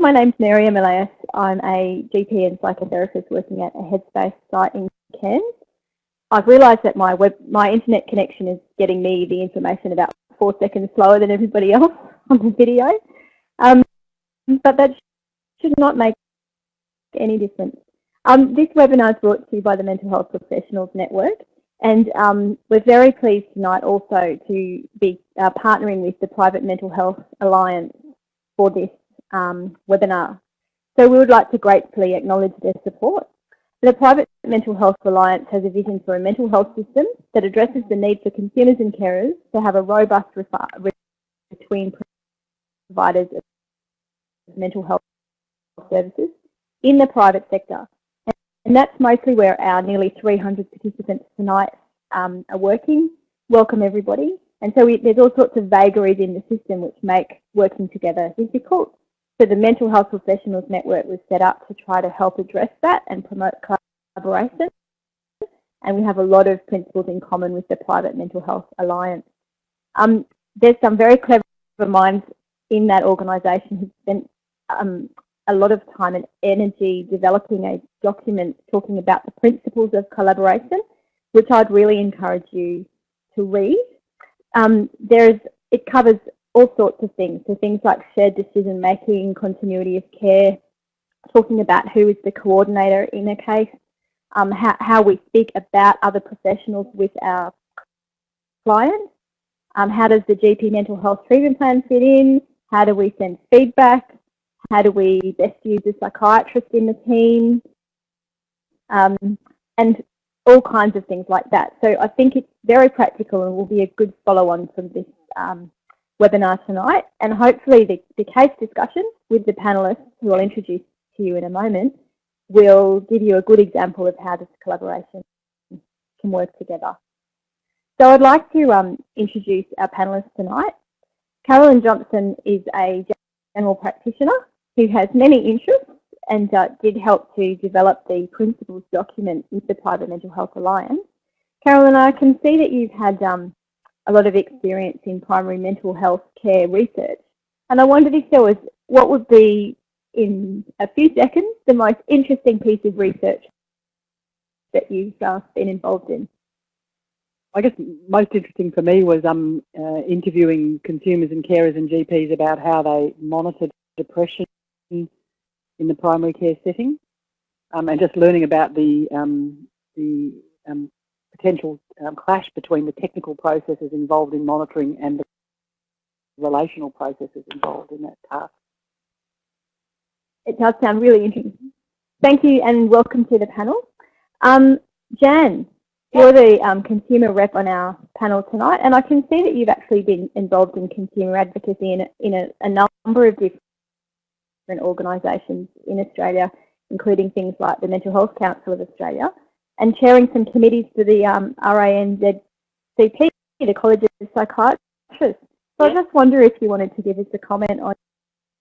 my name's Mary Elias. I'm a GP and psychotherapist working at a Headspace site in Cairns. I've realised that my web, my internet connection is getting me the information about four seconds slower than everybody else on the video. Um, but that should not make any difference. Um, this webinar is brought to you by the Mental Health Professionals Network and um, we're very pleased tonight also to be uh, partnering with the Private Mental Health Alliance for this um, webinar. So we would like to gratefully acknowledge their support. The Private Mental Health Alliance has a vision for a mental health system that addresses the need for consumers and carers to have a robust relationship between providers of mental health services in the private sector and that's mostly where our nearly 300 participants tonight um, are working. Welcome everybody. And so we, there's all sorts of vagaries in the system which make working together difficult. So the Mental Health Professionals Network was set up to try to help address that and promote collaboration. And we have a lot of principles in common with the Private Mental Health Alliance. Um, there's some very clever minds in that organisation who spent um, a lot of time and energy developing a document talking about the principles of collaboration, which I'd really encourage you to read. Um, there's, it covers all sorts of things, so things like shared decision making, continuity of care, talking about who is the coordinator in a case, um, how, how we speak about other professionals with our clients, um, how does the GP mental health treatment plan fit in, how do we send feedback, how do we best use a psychiatrist in the team? Um, and all kinds of things like that. So I think it's very practical and will be a good follow-on from this um, webinar tonight. And hopefully the, the case discussion with the panellists, who I'll introduce to you in a moment, will give you a good example of how this collaboration can work together. So I'd like to um, introduce our panellists tonight. Carolyn Johnson is a general practitioner who has many interests and uh, did help to develop the principles document with the Private Mental Health Alliance. Carolyn, I can see that you've had um, a lot of experience in primary mental health care research. And I wondered if there was, what would be, in a few seconds, the most interesting piece of research that you've uh, been involved in? I guess most interesting for me was um, uh, interviewing consumers and carers and GPs about how they monitored depression in the primary care setting, um, and just learning about the um, the um, potential um, clash between the technical processes involved in monitoring and the relational processes involved in that task. It does sound really interesting. Thank you and welcome to the panel. Um, Jan, you're the um, consumer rep on our panel tonight, and I can see that you've actually been involved in consumer advocacy in, a, in a, a number of different different organisations in Australia, including things like the Mental Health Council of Australia, and chairing some committees for the um, RANZCP, the College of Psychiatrists. So I just wonder if you wanted to give us a comment on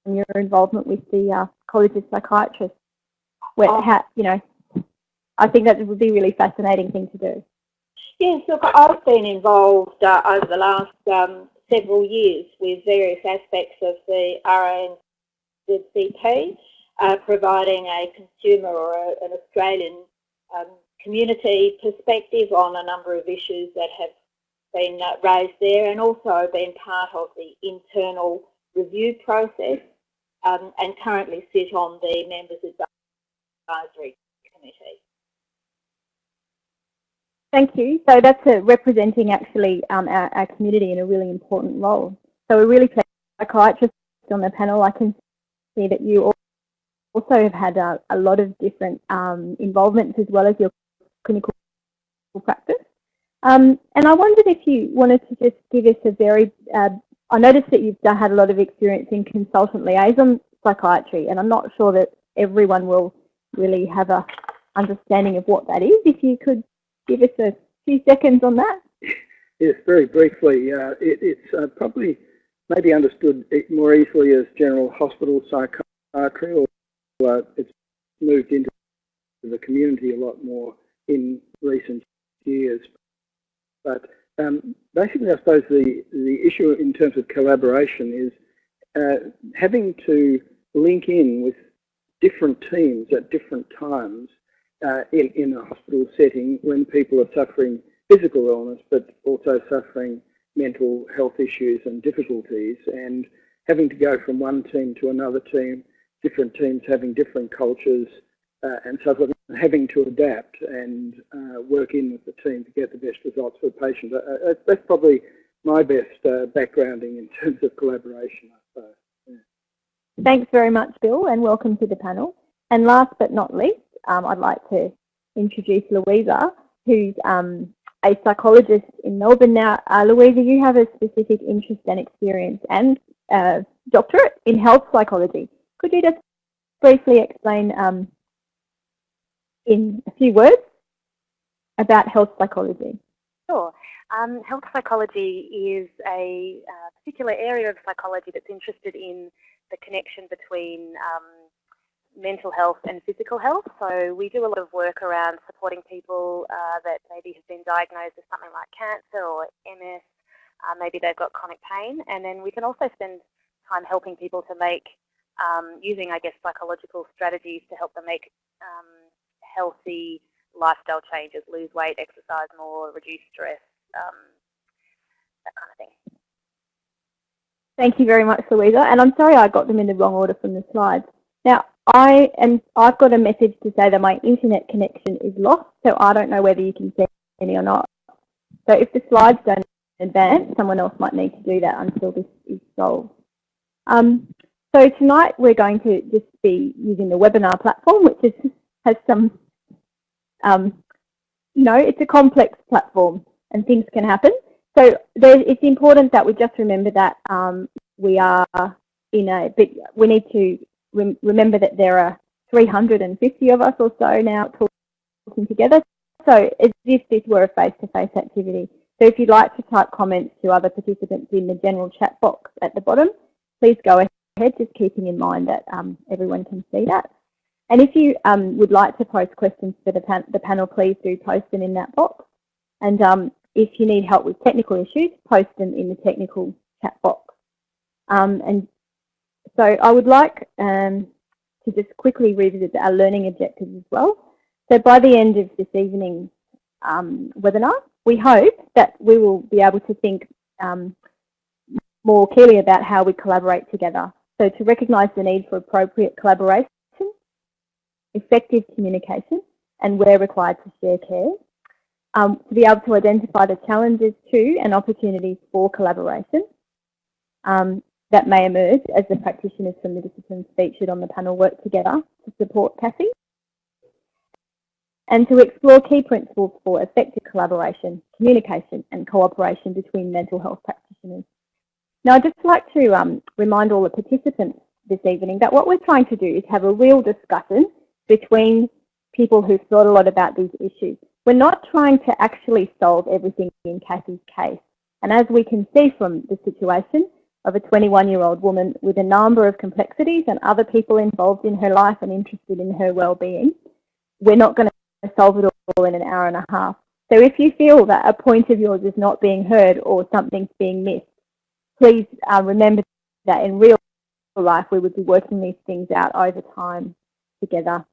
your involvement with the uh, College of Psychiatrists. Where, oh. how, you know, I think that would be a really fascinating thing to do. Yes, look, I've been involved uh, over the last um, several years with various aspects of the RAN with CP, uh, providing a consumer or a, an Australian um, community perspective on a number of issues that have been uh, raised there and also been part of the internal review process um, and currently sit on the Members Advisory Committee. Thank you. So that's representing actually um, our, our, community in a really important role. So we're really pleased psychiatrists on the panel. I can see that you also have had a, a lot of different um, involvements as well as your clinical practice. Um, and I wondered if you wanted to just give us a very, uh, I noticed that you've had a lot of experience in consultant liaison psychiatry, and I'm not sure that everyone will really have a understanding of what that is. If you could give us a few seconds on that. Yes, very briefly. Uh, it, it's uh, probably maybe understood more easily as general hospital psychiatry, or uh, it's moved into the community a lot more in recent years. But um, basically, I suppose the, the issue in terms of collaboration is uh, having to link in with different teams at different times uh, in, in a hospital setting when people are suffering physical illness but also suffering mental health issues and difficulties and having to go from one team to another team, different teams having different cultures uh, and so forth, having to adapt and uh, work in with the team to get the best results for the patient. Uh, uh that's probably my best uh, backgrounding in terms of collaboration, I suppose. Yeah. Thanks very much, Bill, and welcome to the panel. And last but not least, um, I'd like to introduce Louisa, who's um, a psychologist in Melbourne now. Uh, Louisa, you have a specific interest and experience and uh, doctorate in health psychology. Could you just briefly explain um, in a few words about health psychology? Sure. Um, health psychology is a uh, particular area of psychology that's interested in the connection between um, mental health and physical health. So we do a lot of work around supporting people uh, that maybe have been diagnosed with something like cancer or MS. Uh, maybe they've got chronic pain. And then we can also spend time helping people to make, um, using, I guess, psychological strategies to help them make um, healthy lifestyle changes, lose weight, exercise more, reduce stress, um, that kind of thing. Thank you very much, Louisa. And I'm sorry I got them in the wrong order from the slides. Now, I am, I've got a message to say that my internet connection is lost, so I don't know whether you can see me or not. So if the slides don't advance, someone else might need to do that until this is solved. Um, so tonight we're going to just be using the webinar platform, which is, has some, um, you know, it's a complex platform and things can happen. So it's important that we just remember that um, we are in a bit, we need to rem remember that there are 350 of us or so now talking together. So as if this were a face-to-face -face activity. So if you'd like to type comments to other participants in the general chat box at the bottom, please go ahead, just keeping in mind that um, everyone can see that. And if you um, would like to post questions for the, pan the, panel, please do post them in that box. And um, if you need help with technical issues, post them in the technical chat box. Um, and so I would like um, to just quickly revisit our learning objectives as well. So by the end of this evening's um, webinar, we hope that we will be able to think um, more clearly about how we collaborate together. So to recognise the need for appropriate collaboration, effective communication, and where required to share care. Um, to be able to identify the challenges to and opportunities for collaboration. Um, that may emerge as the practitioners from the disciplines featured on the panel work together to support Cassie and to explore key principles for effective collaboration, communication and cooperation between mental health practitioners. Now I'd just like to um, remind all the participants this evening that what we're trying to do is have a real discussion between people who've thought a lot about these issues. We're not trying to actually solve everything in Cassie's case. And as we can see from the situation, of a 21-year-old woman with a number of complexities and other people involved in her life and interested in her well-being. We're not going to solve it all in an hour and a half. So if you feel that a point of yours is not being heard or something's being missed, please uh, remember that in real life we would be working these things out over time together.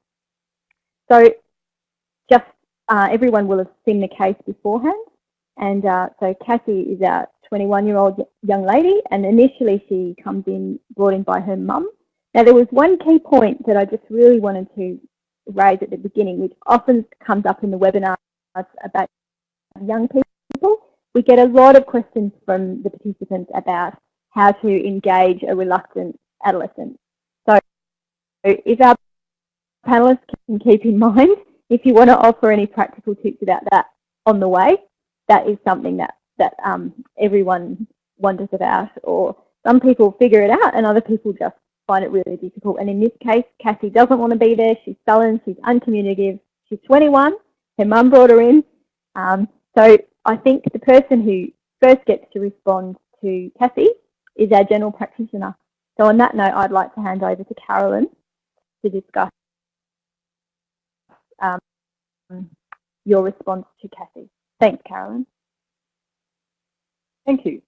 So just uh, everyone will have seen the case beforehand. And uh, so Cassie is our 21-year-old young lady, and initially she comes in, brought in by her mum. Now there was one key point that I just really wanted to raise at the beginning, which often comes up in the webinars about young people. We get a lot of questions from the participants about how to engage a reluctant adolescent. So if our panelists can keep in mind, if you want to offer any practical tips about that on the way, that is something that that um, everyone wonders about or some people figure it out and other people just find it really difficult. And in this case, Cassie doesn't want to be there. She's sullen. She's uncommunicative. She's 21. Her mum brought her in. Um, so I think the person who first gets to respond to Cassie is our general practitioner. So on that note, I'd like to hand over to Carolyn to discuss um, your response to Cassie. Thanks, Carolyn. Thank you.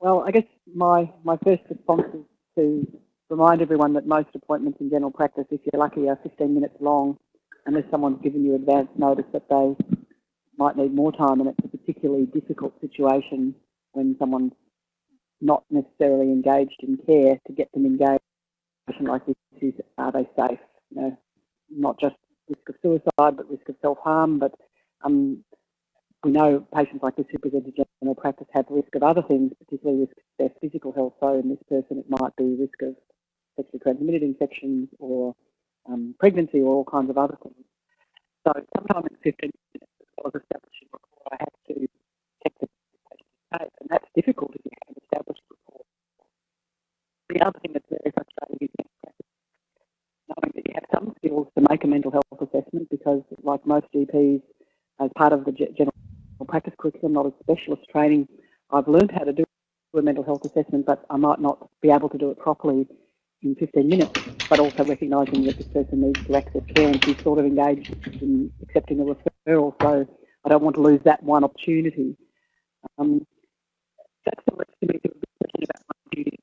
Well, I guess my, my first response is to remind everyone that most appointments in general practice, if you're lucky, are 15 minutes long, unless someone's given you advance notice that they might need more time, and it's a particularly difficult situation when someone's not necessarily engaged in care to get them engaged like this is are they safe? You know, not just risk of suicide, but risk of self-harm, but um, we know patients like this who present to general practice have risk of other things, particularly risk of their physical health. So in this person, it might be risk of sexually transmitted infections or um, pregnancy or all kinds of other things. So sometime in 15 minutes, as well as establishing rapport, I have to check the patient's case, and that's difficult if you haven't established rapport. The other thing that's very frustrating is knowing that you have some skills to make a mental health assessment because, like most GPs, as part of the general practice curriculum, not a specialist training, I've learned how to do a mental health assessment, but I might not be able to do it properly in 15 minutes, but also recognising that this person needs to access care and she's sort of engaged in accepting a referral, so I don't want to lose that one opportunity. Um, that's the rest of me about my duty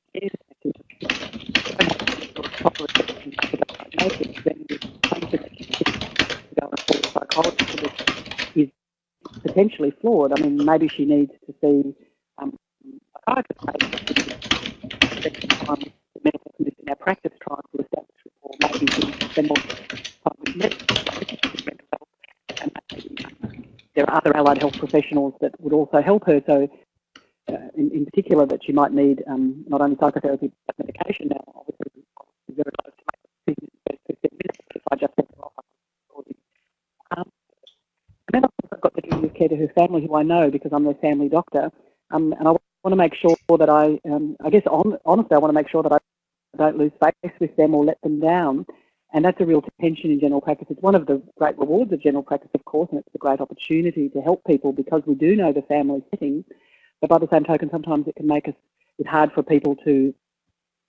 care proper assessment then to go and see a psychologist is potentially flawed. I mean, maybe she needs to see um, a psychiatrist medical condition our practice trying to establish or maybe we spend more time with mental health and maybe there are other allied health professionals that would also help her. So uh, in, in, particular that she might need um, not only psychotherapy but medication now. Obviously, very close to make decisions minutes if I just send her off. Um, and then I've got the duty of care to her family, who I know because I'm their family doctor. Um, and I want to make sure that I, um, I guess on, honestly, I want to make sure that I don't lose face with them or let them down. And that's a real tension in general practice. It's one of the great rewards of general practice, of course, and it's a great opportunity to help people because we do know the family setting. But by the same token, sometimes it can make us, it's hard for people to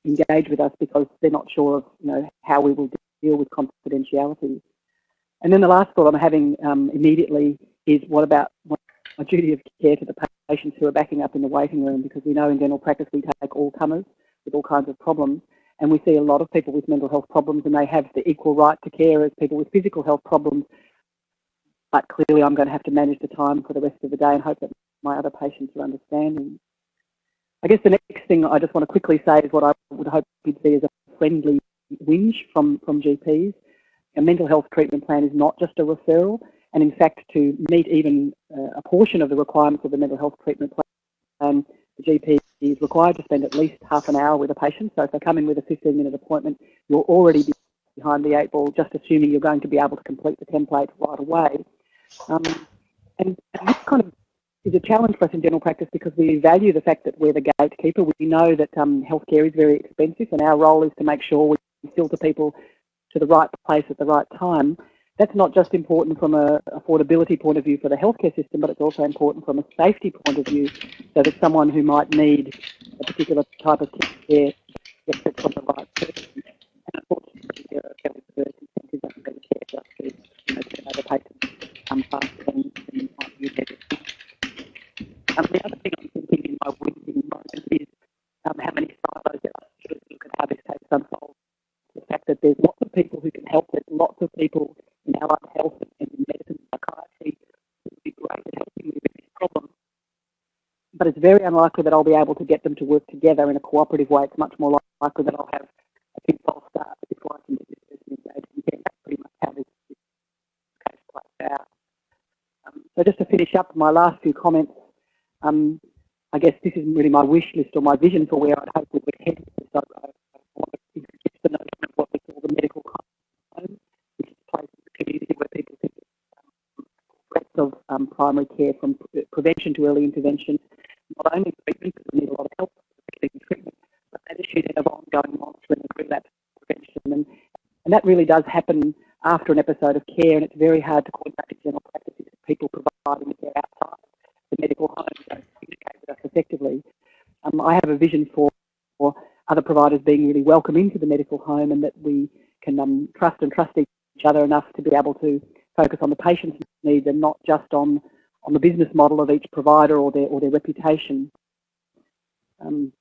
engage with us because they're not sure of, you know, how we will deal with confidentiality. And then the last thought I'm having um, immediately is what about my duty of care to the patients who are backing up in the waiting room because we know in general practice we take all comers with all kinds of problems and we see a lot of people with mental health problems and they have the equal right to care as people with physical health problems. But clearly I'm going to have to manage the time for the rest of the day and hope that my other patients are understanding. I guess the next thing I just want to quickly say is what I would hope you'd see as a friendly whinge from, from GPs. A mental health treatment plan is not just a referral and in fact to meet even uh, a portion of the requirements of the mental health treatment plan, the GP is required to spend at least half an hour with a patient. So if they come in with a 15 minute appointment, you'll already be behind the eight ball, just assuming you're going to be able to complete the template right away. Um, and, and this kind of is a challenge for us in general practice because we value the fact that we're the gatekeeper. We know that um, healthcare is very expensive and our role is to make sure we filter people to the right place at the right time that's not just important from a affordability point of view for the healthcare system, but it's also important from a safety point of view, so that someone who might need a particular type of care gets it from the right person. And unfortunately, there are um, um, the other thing I'm thinking in my winding moment is um, how many silos there are to look at how this case unfolds. The fact that there's lots of people who can help, there's lots of people in allied health and in medicine psychiatry would be great at helping me with this problem. But it's very unlikely that I'll be able to get them to work together in a cooperative way. It's much more likely that I'll have a big false start before I can get this person engaged care. That's pretty much how this, this case plays out. Um, so just to finish up my last few comments, um, I guess this is really my wish list or my vision for where hope we would head. So I, I want to introduce the notion of what we call the medical of um, primary care from prevention to early intervention, not only treatment, because we need a lot of help in treatment, but that issue then of ongoing monitoring and relapse prevention. And, and that really does happen after an episode of care, and it's very hard to coordinate in general practices if people providing care outside the medical home don't communicate with us effectively. Um, I have a vision for, for other providers being really welcome into the medical home and that we can um, trust and trust each other enough to be able to focus on the patient's needs and not just on, on the business model of each provider or their, or their reputation. Um,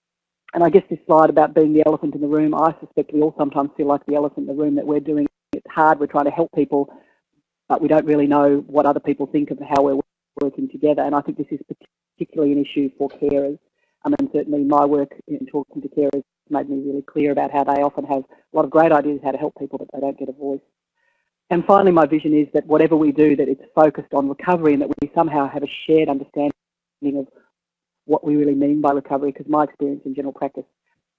and I guess this slide about being the elephant in the room, I suspect we all sometimes feel like the elephant in the room that we're doing it's hard, we're trying to help people, but we don't really know what other people think of how we're working together. And I think this is particularly an issue for carers. Mean, certainly my work in talking to carers made me really clear about how they often have a lot of great ideas how to help people, but they don't get a voice. And finally, my vision is that whatever we do, that it's focused on recovery and that we somehow have a shared understanding of what we really mean by recovery, because my experience in general practice,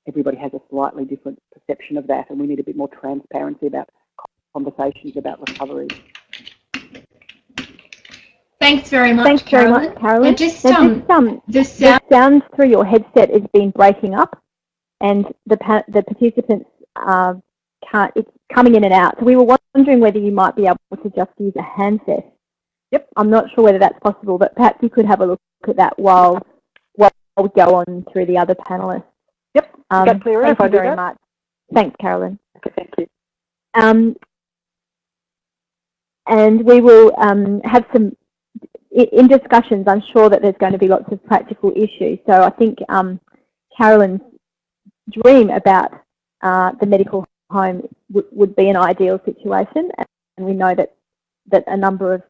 everybody has a slightly different perception of that, and we need a bit more transparency about conversations about recovery. Thanks very much, Thanks Carolyn. very much, Carolyn. And just, now, um, just, um, the the sound, sound through your headset has been breaking up, and the pa the participants uh, can't. It's coming in and out. So we were wondering whether you might be able to just use a handset. Yep. I'm not sure whether that's possible, but perhaps you could have a look at that while while we go on through the other panelists. Yep. Um, Get clearer thank if I you very that? much. Thanks, Carolyn. Okay, thank you. Um, and we will um, have some, in discussions, I'm sure that there's going to be lots of practical issues. So I think um, Carolyn's dream about uh, the medical home would be an ideal situation. And we know that, that a number of,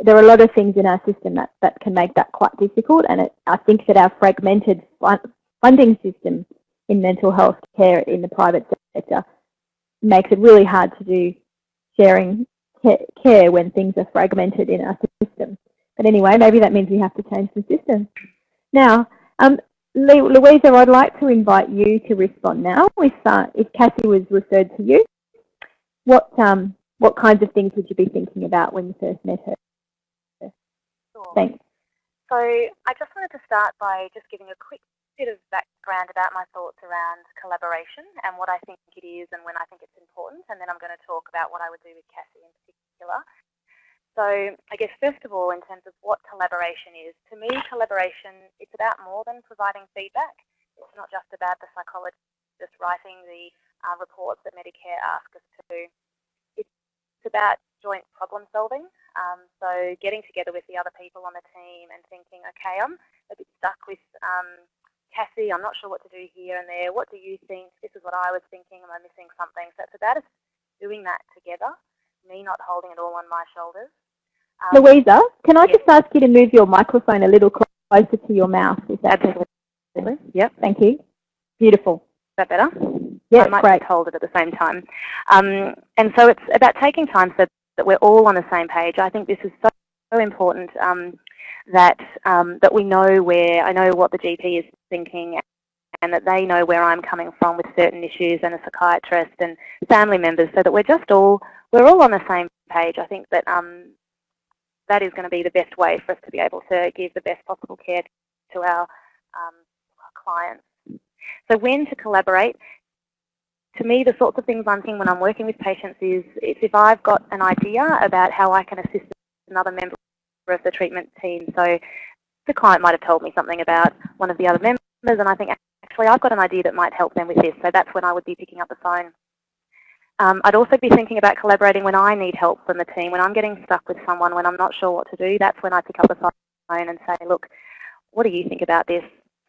there are a lot of things in our system that, that can make that quite difficult. And it, I think that our fragmented fun, funding system in mental health care in the private sector makes it really hard to do sharing care when things are fragmented in our system. But anyway, maybe that means we have to change the system. Now, um, Louisa, I'd like to invite you to respond now. If, uh, if Cassie was referred to you, what, um, what kinds of things would you be thinking about when you first met her? Sure. Thanks. So I just wanted to start by just giving a quick bit of background about my thoughts around collaboration and what I think it is and when I think it's important, and then I'm going to talk about what I would do with Cassie in particular. So I guess first of all, in terms of what collaboration is, to me collaboration, it's about more than providing feedback. It's not just about the psychologist just writing the uh, reports that Medicare asks us to do. It's about joint problem solving. Um, so getting together with the other people on the team and thinking, okay, I'm a bit stuck with um, Cassie, I'm not sure what to do here and there. What do you think? This is what I was thinking. Am I missing something? So it's about us doing that together, me not holding it all on my shoulders. Um, Louisa, can I yes. just ask you to move your microphone a little closer to your mouth? Is that Absolutely. Yep. Thank you. Beautiful. Is that better? Yeah, I might great. just hold it at the same time. Um, and so it's about taking time so that we're all on the same page. I think this is so, so important um, that um, that we know where I know what the GP is thinking and that they know where I'm coming from with certain issues and a psychiatrist and family members so that we're just all we're all on the same page. I think that um, that is going to be the best way for us to be able to give the best possible care to our, um, our clients. So when to collaborate, to me, the sorts of things I'm thinking when I'm working with patients is, is if I've got an idea about how I can assist another member of the treatment team. So the client might have told me something about one of the other members and I think actually I've got an idea that might help them with this. So that's when I would be picking up the phone. Um, I'd also be thinking about collaborating when I need help from the team, when I'm getting stuck with someone, when I'm not sure what to do. That's when I pick up the phone and say, look, what do you think about this?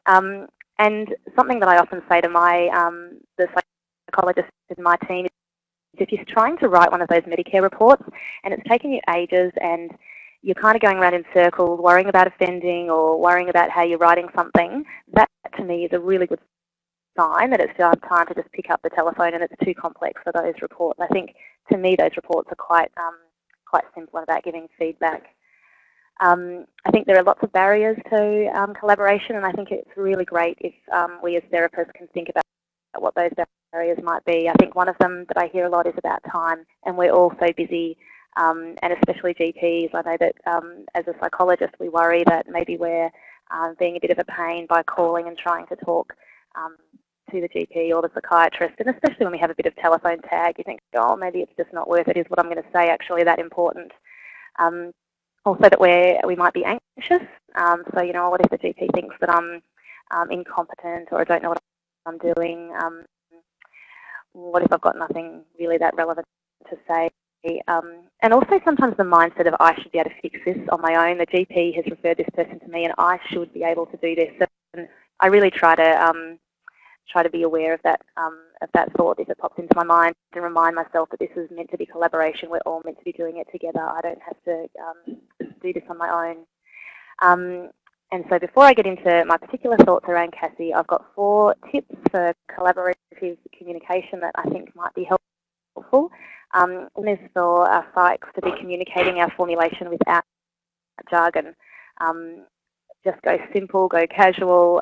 Um, and something that I often say to my um, the psychologist in my team is if you're trying to write one of those Medicare reports and it's taking you ages and you're kind of going around in circles, worrying about offending or worrying about how you're writing something, that to me is a really good sign that it's time to just pick up the telephone and it's too complex for those reports. I think to me those reports are quite um, quite simple about giving feedback. Um, I think there are lots of barriers to um, collaboration and I think it's really great if um, we as therapists can think about what those barriers might be. I think one of them that I hear a lot is about time and we're all so busy um, and especially GPs. I know that um, as a psychologist we worry that maybe we're uh, being a bit of a pain by calling and trying to talk um, to the GP or the psychiatrist and especially when we have a bit of telephone tag you think oh maybe it's just not worth it is what I'm going to say actually that important. Um, also that we're, we might be anxious um, so you know what if the GP thinks that I'm um, incompetent or I don't know what I'm doing um, what if I've got nothing really that relevant to say um, and also sometimes the mindset of I should be able to fix this on my own. The GP has referred this person to me and I should be able to do this. And I really try to um, try to be aware of that um, of that thought if it pops into my mind and remind myself that this is meant to be collaboration. We're all meant to be doing it together. I don't have to um, do this on my own. Um, and so before I get into my particular thoughts around Cassie, I've got four tips for collaborative communication that I think might be helpful. Um, one is for our psychs to be communicating our formulation without jargon. Um, just go simple, go casual.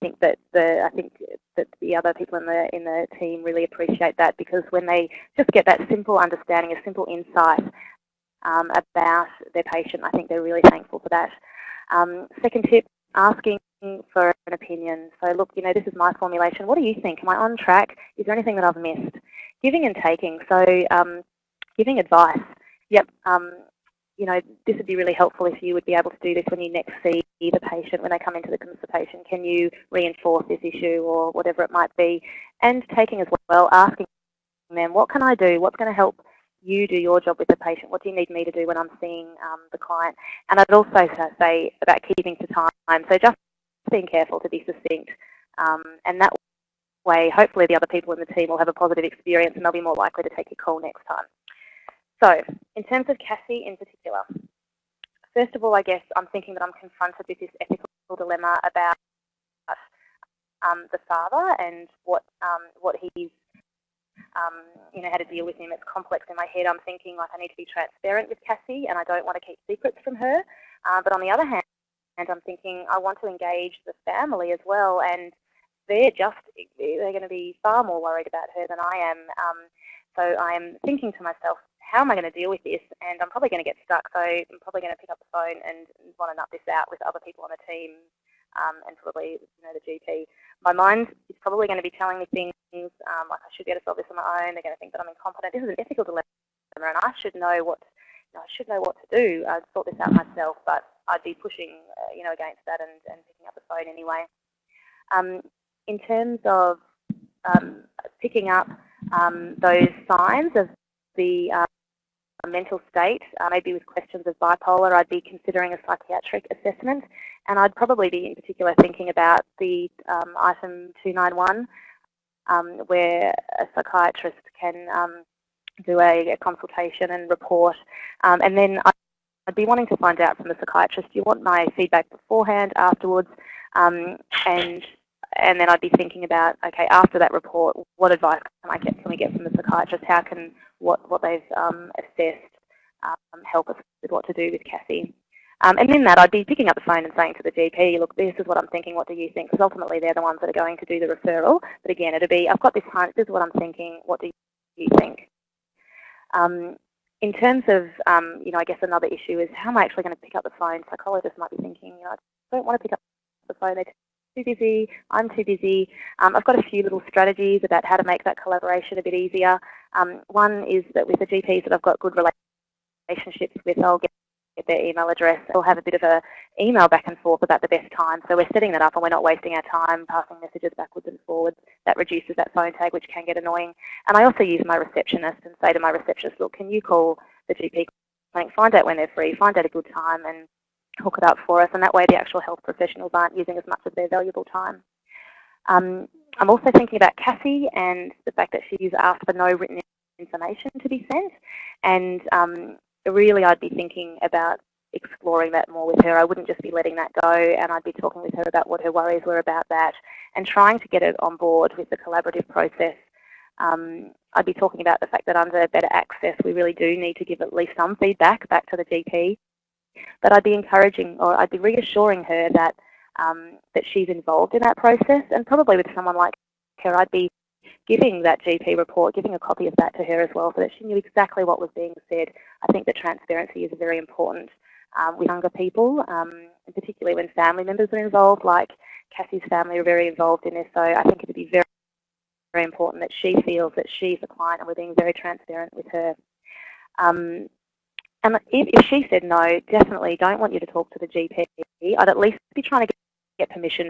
I think that the I think that the other people in the in the team really appreciate that because when they just get that simple understanding, a simple insight um, about their patient, I think they're really thankful for that. Um, second tip, asking for an opinion. So look, you know, this is my formulation. What do you think? Am I on track? Is there anything that I've missed? Giving and taking. So um, giving advice. Yep. Um, you know, this would be really helpful if you would be able to do this when you next see the patient when they come into the consultation. Can you reinforce this issue or whatever it might be? And taking as well, asking them, what can I do? What's going to help you do your job with the patient? What do you need me to do when I'm seeing um, the client? And I'd also say about keeping to time. So just being careful to be succinct. Um, and that way, hopefully the other people in the team will have a positive experience and they'll be more likely to take your call next time. So, in terms of Cassie in particular, first of all, I guess I'm thinking that I'm confronted with this ethical dilemma about um, the father and what um, what he's um, you know how to deal with him. It's complex in my head. I'm thinking like I need to be transparent with Cassie, and I don't want to keep secrets from her. Uh, but on the other hand, and I'm thinking I want to engage the family as well, and they're just they're going to be far more worried about her than I am. Um, so I'm thinking to myself, how am I going to deal with this? And I'm probably going to get stuck, so I'm probably going to pick up the phone and want to nut this out with other people on the team um, and probably you know the GP. My mind is probably going to be telling me things um, like I should be able to solve this on my own. They're going to think that I'm incompetent. This is an ethical dilemma, and I should know what you know, I should know what to do. I'd sort this out myself, but I'd be pushing uh, you know against that and, and picking up the phone anyway. Um, in terms of um, picking up um, those signs of the uh, mental state, uh, maybe with questions of bipolar, I'd be considering a psychiatric assessment. And I'd probably be in particular thinking about the um, item 291, um, where a psychiatrist can um, do a, a, consultation and report. Um, and then I'd be wanting to find out from the psychiatrist, do you want my feedback beforehand, afterwards? Um, and and then I'd be thinking about, okay, after that report, what advice can I get? Can we get from the psychiatrist? How can what what they've um, assessed um, help us with what to do with Cassie? Um, and in that, I'd be picking up the phone and saying to the GP, look, this is what I'm thinking. What do you think? Because ultimately, they're the ones that are going to do the referral. But again, it'll be, I've got this hunch. This is what I'm thinking. What do you think? Um, in terms of, um, you know, I guess another issue is how am I actually going to pick up the phone? Psychologists might be thinking, you know, I don't want to pick up the phone. They're too busy, I'm too busy. Um, I've got a few little strategies about how to make that collaboration a bit easier. Um, one is that with the GPs that I've got good relationships with, I'll get their email address. I'll have a bit of a email back and forth about the best time. So we're setting that up and we're not wasting our time passing messages backwards and forwards. That reduces that phone tag, which can get annoying. And I also use my receptionist and say to my receptionist, look, can you call the GP clinic, find out when they're free, find out a good time, and hook it up for us, and that way the actual health professionals aren't using as much of their valuable time. Um, I'm also thinking about Cassie and the fact that she's asked for no written information to be sent, and um, really I'd be thinking about exploring that more with her. I wouldn't just be letting that go, and I'd be talking with her about what her worries were about that, and trying to get it on board with the collaborative process. Um, I'd be talking about the fact that under better access, we really do need to give at least some feedback back to the GP but I'd be encouraging or I'd be reassuring her that um, that she's involved in that process and probably with someone like her I'd be giving that GP report, giving a copy of that to her as well so that she knew exactly what was being said. I think that transparency is very important um, with younger people, um, and particularly when family members are involved, like Cassie's family are very involved in this, so I think it would be very, very important that she feels that she's a client and we're being very transparent with her. Um, and if, if she said no, definitely don't want you to talk to the GP. I'd at least be trying to get permission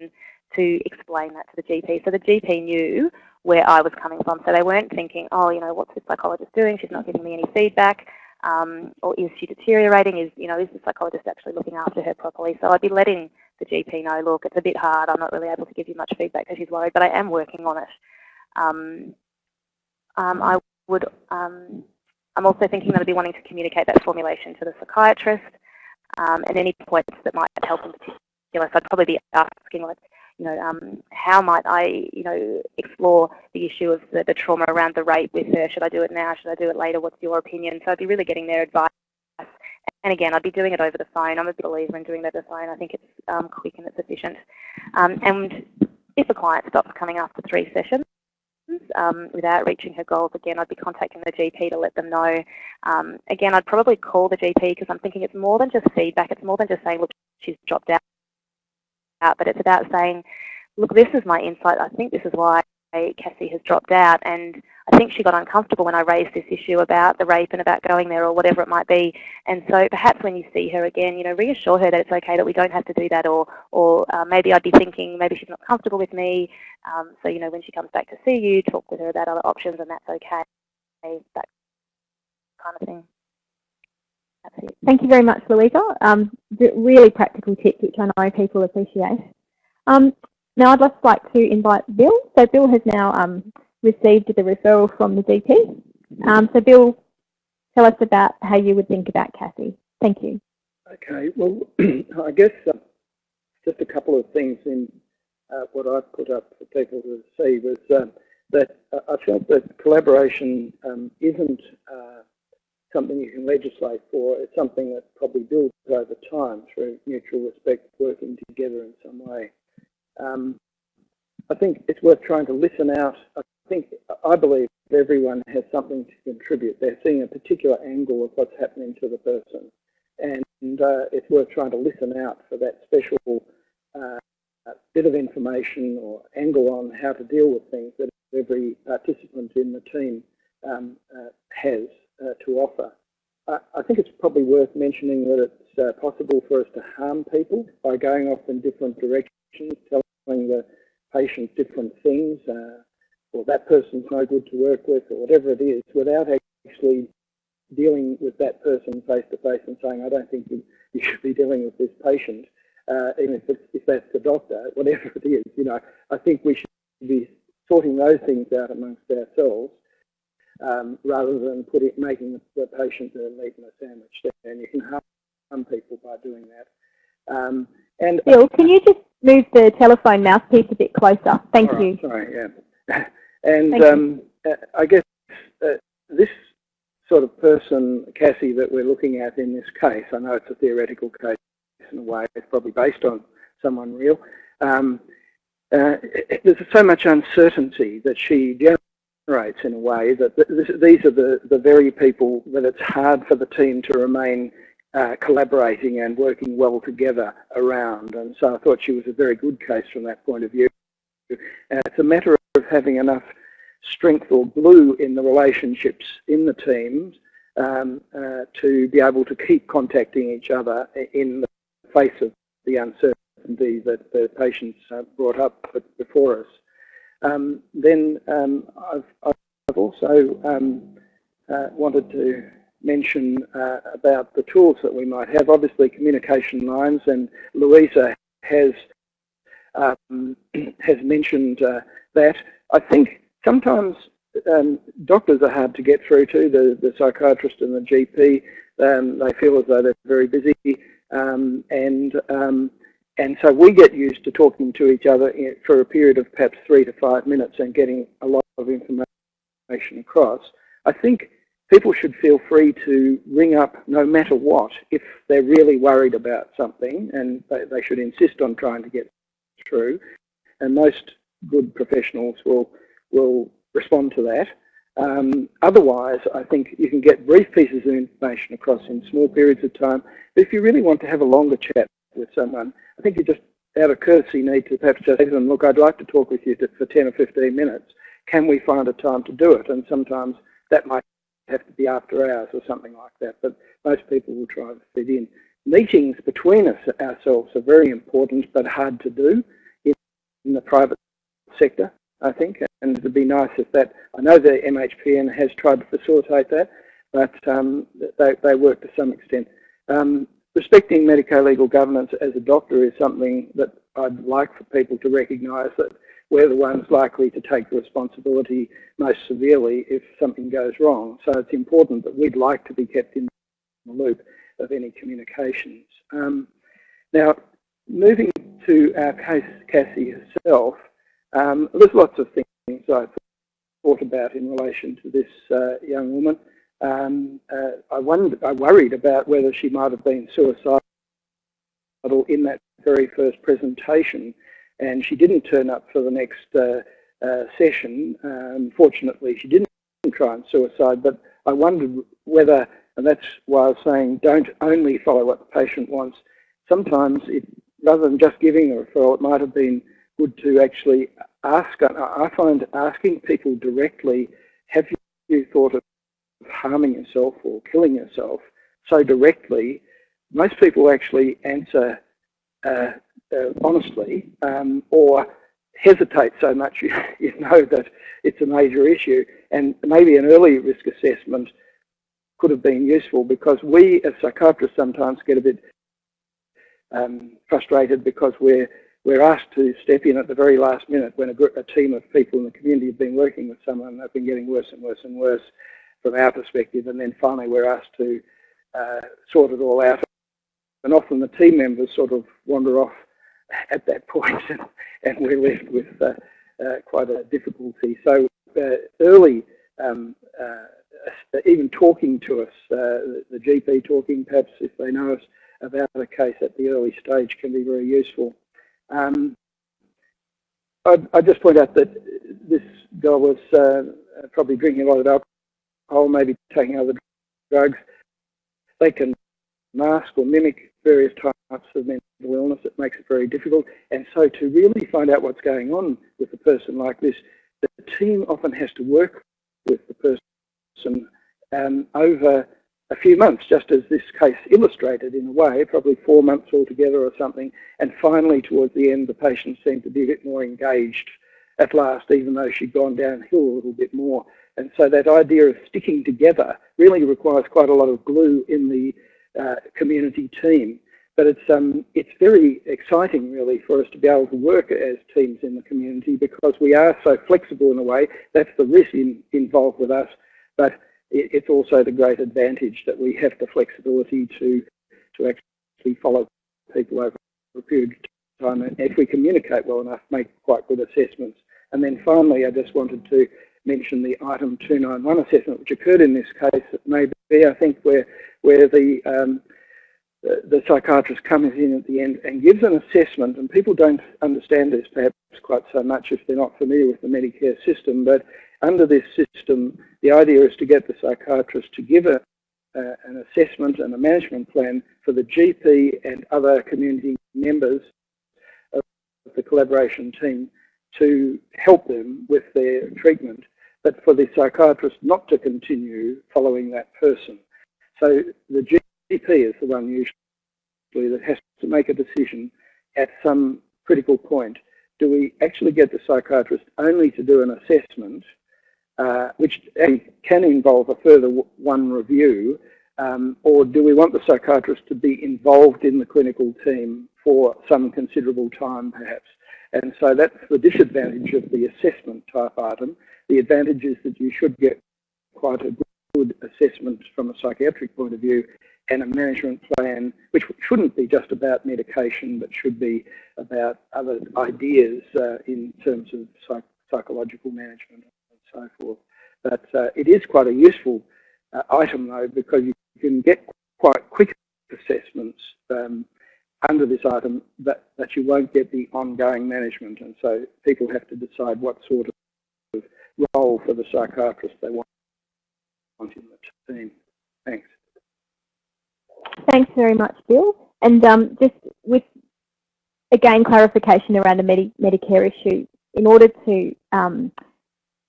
to explain that to the GP. So the GP knew where I was coming from. So they weren't thinking, oh, you know, what's this psychologist doing? She's not giving me any feedback. Um, or is she deteriorating? Is, you know, is the psychologist actually looking after her properly? So I'd be letting the GP know, look, it's a bit hard, I'm not really able to give you much feedback because she's worried, but I am working on it. Um, um, I would, um, I'm also thinking that I'd be wanting to communicate that formulation to the psychiatrist um, and any points that might help in particular. So I'd probably be asking like, you know, um, how might I, you know, explore the issue of the, the, trauma around the rape with her? Should I do it now? Should I do it later? What's your opinion? So I'd be really getting their advice. And again, I'd be doing it over the phone. I'm a believer in doing it over the phone. I think it's um, quick and it's efficient. Um, and if a client stops coming after three sessions, um, without reaching her goals, again, I'd be contacting the GP to let them know. Um, again, I'd probably call the GP because I'm thinking it's more than just feedback. It's more than just saying, look, she's dropped out out, but it's about saying, look, this is my insight. I think this is why Cassie has dropped out. And I think she got uncomfortable when I raised this issue about the rape and about going there or whatever it might be. And so perhaps when you see her again, you know, reassure her that it's okay, that we don't have to do that. Or, or uh, maybe I'd be thinking maybe she's not comfortable with me. Um, so, you know, when she comes back to see you, talk with her about other options and that's okay. That kind of thing. Thank you very much, Louisa. Um, really practical tips, which I know people appreciate. Um, now I'd just like to invite Bill. So Bill has now um, received the referral from the GP. Um, so Bill, tell us about how you would think about Cassie. Thank you. Okay, well, I guess uh, just a couple of things in uh, what I've put up for people to see was uh, that I felt that collaboration um, isn't uh, something you can legislate for. It's something that probably builds over time through mutual respect, working together in some way. Um, I think it's worth trying to listen out. I think, I believe everyone has something to contribute. They're seeing a particular angle of what's happening to the person. And uh, it's worth trying to listen out for that special uh, bit of information or angle on how to deal with things that every participant in the team um, uh, has uh, to offer. I think it's probably worth mentioning that it's uh, possible for us to harm people by going off in different directions, telling the patient different things, uh, or that person's no good to work with, or whatever it is, without actually dealing with that person face to face and saying, I don't think you, you should be dealing with this patient, uh, even if, it's, if that's the doctor, whatever it is. You know, I think we should be sorting those things out amongst ourselves um, rather than put it, making the patient a meat in a sandwich. And you can harm some people by doing that. Um, and Bill, can you just move the telephone mouthpiece a bit closer? Thank right, you. Sorry, yeah. and um, uh, I guess uh, this sort of person, Cassie, that we're looking at in this case, I know it's a theoretical case in a way, it's probably based on someone real. Um, uh, there's so much uncertainty that she generates in a way that this, these are the, the very people that it's hard for the team to remain uh, collaborating and working well together around. And so I thought she was a very good case from that point of view. It's a matter of having enough strength or glue in the relationships in the teams um, uh, to be able to keep contacting each other in the face of the uncertainty that the patients brought up before us. Um, then um, I've, I've, also um, uh, wanted to mention uh, about the tools that we might have. Obviously, communication lines, and Louisa has um, has mentioned uh, that. I think sometimes um, doctors are hard to get through to, the, the psychiatrist and the GP. Um, they feel as though they're very busy, um, and um, and so we get used to talking to each other for a period of perhaps three to five minutes and getting a lot of information across. I think people should feel free to ring up no matter what if they're really worried about something and they, they should insist on trying to get through. And most good professionals will, will respond to that. Um, otherwise, I think you can get brief pieces of information across in small periods of time. But if you really want to have a longer chat with someone, I think you just, out of courtesy, need to perhaps just say to them, look, I'd like to talk with you for 10 or 15 minutes. Can we find a time to do it? And sometimes that might have to be after hours or something like that, but most people will try to fit in. Meetings between us ourselves are very important but hard to do in, the private sector, I think, and it'd be nice if that, I know the MHPN has tried to facilitate that, but um, they, they work to some extent. Um, respecting medico-legal governance as a doctor is something that I'd like for people to recognise that we're the ones likely to take the responsibility most severely if something goes wrong. So it's important that we'd like to be kept in the loop of any communications. Um, now, moving to our case, Cassie herself, um, there's lots of things I thought about in relation to this uh, young woman. Um, uh, I, wondered, I worried about whether she might have been suicidal in that very first presentation and she didn't turn up for the next uh, uh, session. Um, fortunately, she didn't try and suicide, but I wondered whether, and that's why I was saying don't only follow what the patient wants. Sometimes, it, rather than just giving a referral, it might have been good to actually ask. I find asking people directly, have you thought of harming yourself or killing yourself so directly, most people actually answer uh, uh, honestly um, or hesitate so much you, you know that it's a major issue. And maybe an early risk assessment could have been useful because we as psychiatrists sometimes get a bit um, frustrated because we're we're asked to step in at the very last minute when a, group, a team of people in the community have been working with someone and they've been getting worse and worse and worse from our perspective. And then finally we're asked to uh, sort it all out. And often the team members sort of wander off at that point, and, and we're left with uh, uh, quite a difficulty. So uh, early, um, uh, even talking to us, uh, the GP talking, perhaps if they know us about a case at the early stage, can be very useful. Um, I'd, I'd, just point out that this girl was probably drinking a lot of alcohol, maybe taking other drugs. They can mask or mimic various types of mental illness. It makes it very difficult. And so to really find out what's going on with a person like this, the team often has to work with the person um, over a few months, just as this case illustrated in a way, probably four months altogether or something. And finally, towards the end, the patient seemed to be a bit more engaged at last, even though she'd gone downhill a little bit more. And so that idea of sticking together really requires quite a lot of glue in the uh, community team. But it's um, it's very exciting, really, for us to be able to work as teams in the community because we are so flexible in a way. That's the risk in, involved with us, but it, it's also the great advantage that we have the flexibility to to actually follow people over a period of time, and if we communicate well enough, make quite good assessments. And then finally, I just wanted to mention the item 291 assessment, which occurred in this case. It may be, I think, where where the um, the, psychiatrist comes in at the end and gives an assessment, and people don't understand this perhaps quite so much if they're not familiar with the Medicare system, but under this system, the idea is to get the psychiatrist to give a, uh, an assessment and a management plan for the GP and other community members of the collaboration team to help them with their treatment, but for the psychiatrist not to continue following that person. So the GP is the one usually that has to make a decision at some critical point. Do we actually get the psychiatrist only to do an assessment, uh, which can involve a further one review, um, or do we want the psychiatrist to be involved in the clinical team for some considerable time perhaps? And so that's the disadvantage of the assessment type item. The advantage is that you should get quite a good assessment from a psychiatric point of view and a management plan, which shouldn't be just about medication, but should be about other ideas uh, in terms of psych psychological management and so forth. But uh, it is quite a useful uh, item though, because you can get quite quick assessments um, under this item but that you won't get the ongoing management. And so people have to decide what sort of role for the psychiatrist they want in the team. Thanks. Thanks very much, Bill. And um, just with, again, clarification around the Medi Medicare issue, in order to um,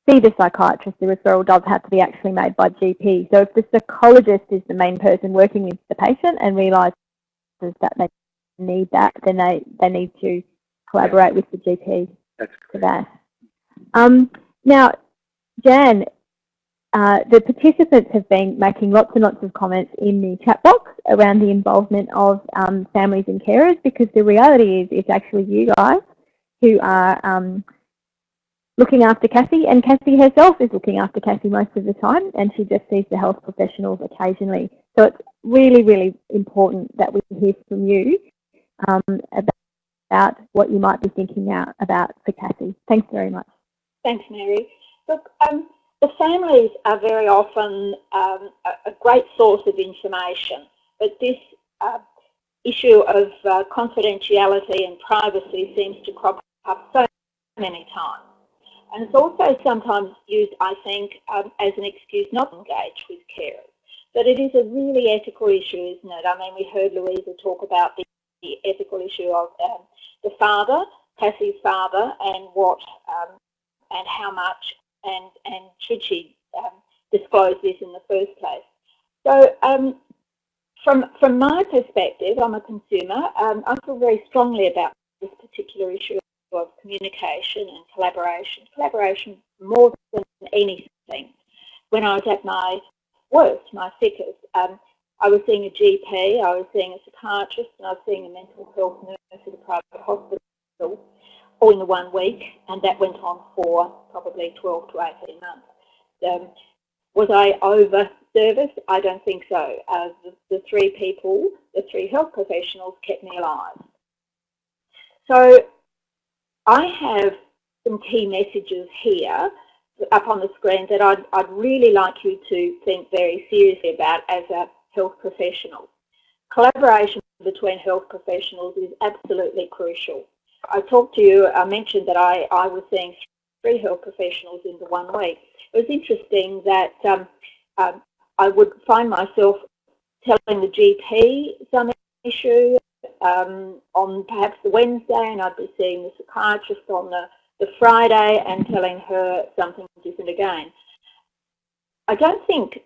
see the psychiatrist, the referral does have to be actually made by GP. So if the psychologist is the main person working with the patient and realises that they need that, then they, they need to collaborate with the GP That's for that. Um, now, Jan, uh, the participants have been making lots and lots of comments in the chat box around the involvement of um, families and carers because the reality is it's actually you guys who are um, looking after Cassie and Cassie herself is looking after Cassie most of the time and she just sees the health professionals occasionally. So it's really, really important that we hear from you um, about, what you might be thinking now about for Cassie. Thanks very much. Thanks, Mary. Look, um, the families are very often um, a, great source of information, but this uh, issue of uh, confidentiality and privacy seems to crop up so many times. And it's also sometimes used, I think, um, as an excuse not to engage with carers. But it is a really ethical issue, isn't it? I mean, we heard Louisa talk about the, the ethical issue of um, the father, Cassie's father, and what um, and how much and, and should she um, disclose this in the first place. So um, from, from my perspective, I'm a consumer, um, I feel very strongly about this particular issue of communication and collaboration. Collaboration more than anything. When I was at my worst, my sickest, um, I was seeing a GP, I was seeing a psychiatrist, and I was seeing a mental health nurse at a private hospital all in one week, and that went on for probably 12 to 18 months. Um, was I over serviced? I don't think so. Uh, the, the, three people, the three health professionals kept me alive. So I have some key messages here up on the screen that I'd, I'd really like you to think very seriously about as a health professional. Collaboration between health professionals is absolutely crucial. I talked to you, I mentioned that I, I was seeing three health professionals in the one week. It was interesting that um, um, I would find myself telling the GP some issue um, on perhaps the Wednesday and I'd be seeing the psychiatrist on the, the Friday and telling her something different again. I don't think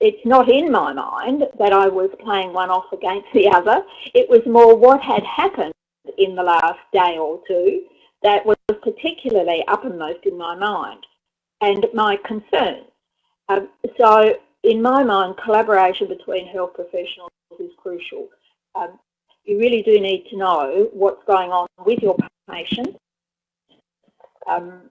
it's not in my mind that I was playing one off against the other. It was more what had happened in the last day or two that was particularly uppermost in my mind and my concerns. Um, so in my mind, collaboration between health professionals is crucial. Um, you really do need to know what's going on with your patient um,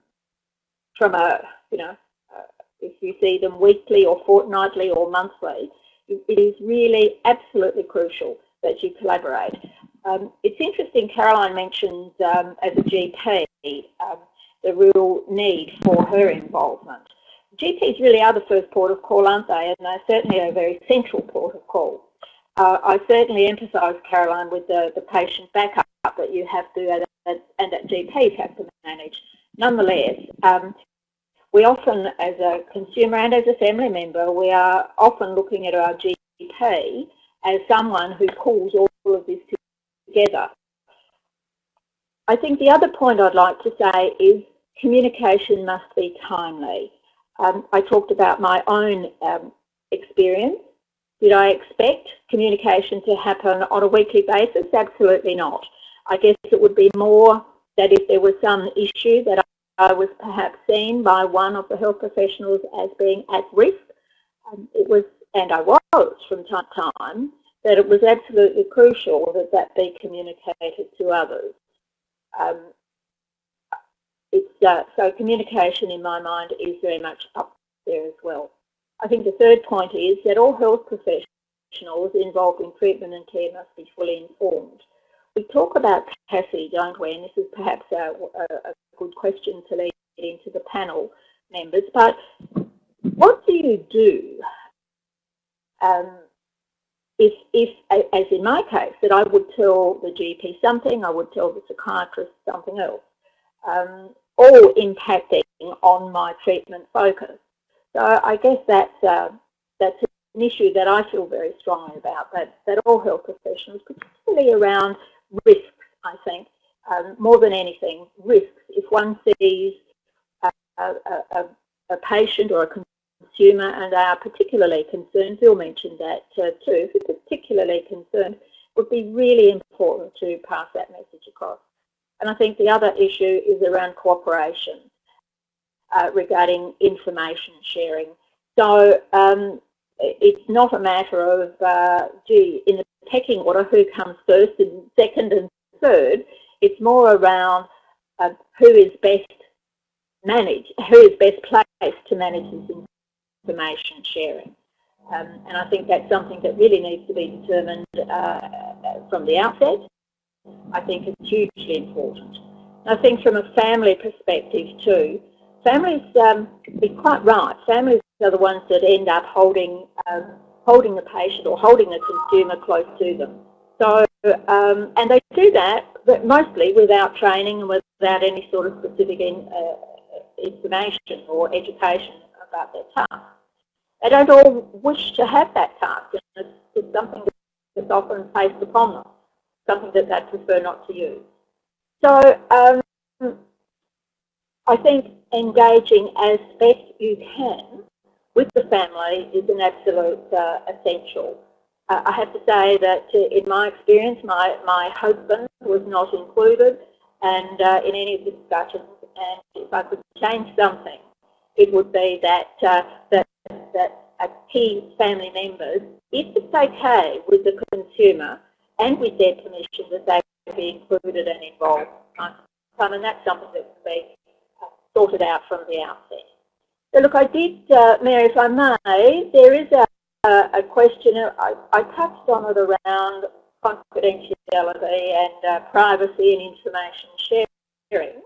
from a, you know, uh, if you see them weekly or fortnightly or monthly, it is really absolutely crucial that you collaborate. Um, it's interesting, Caroline mentions um, as a GP um, the real need for her involvement. GPs really are the first port of call, aren't they? And they're certainly a very central port of call. Uh, I certainly empathise, Caroline, with the, the patient backup that you have to and that GPs have to manage. Nonetheless, um, we often, as a consumer and as a family member, we are often looking at our GP as someone who pulls all of this together. I think the other point I'd like to say is communication must be timely. Um, I talked about my own um, experience. Did I expect communication to happen on a weekly basis? Absolutely not. I guess it would be more that if there was some issue that I was perhaps seen by one of the health professionals as being at risk, um, it was, and I was from time to time, that it was absolutely crucial that that be communicated to others. Um, uh, so communication in my mind is very much up there as well. I think the third point is that all health professionals involved in treatment and care must be fully informed. We talk about Cassie, don't we? And this is perhaps a, a, a good question to lead into the panel members. But what do you do um, if, if, as in my case, that I would tell the GP something, I would tell the psychiatrist something else, um, all impacting on my treatment focus. So I guess that's, uh, that's an issue that I feel very strongly about, that, that all health professionals, particularly around risks, I think, um, more than anything, risks. If one sees a, a, a, a patient or a consumer and are particularly concerned, Phil mentioned that uh, too, you're particularly concerned, would be really important to pass that message across. And I think the other issue is around cooperation uh, regarding information sharing. So um, it's not a matter of, uh, gee, in the pecking order, who comes first and second and third. It's more around uh, who is best managed, who is best placed to manage this information sharing. Um, and I think that's something that really needs to be determined uh, from the outset. I think it's hugely important. I think from a family perspective too, families, um, be quite right, families are the ones that end up holding um, holding the patient or holding the consumer close to them. So, um, and they do that, but mostly without training and without any sort of specific in, uh, information or education about their task. They don't all wish to have that task. It's, it's something that's often placed upon them, something that they prefer not to use. So um, I think engaging as best you can with the family is an absolute uh, essential. Uh, I have to say that uh, in my experience, my, my husband was not included and uh, in any of the discussions and if I could change something, it would be that, uh, that, that a key family members, if it's okay with the consumer and with their permission, that they be included and involved. And that's something that can be sorted out from the outset. So look, I did, uh, Mary, if I may, there is a, a, a question, I, I, touched on it around confidentiality and uh, privacy and information sharing.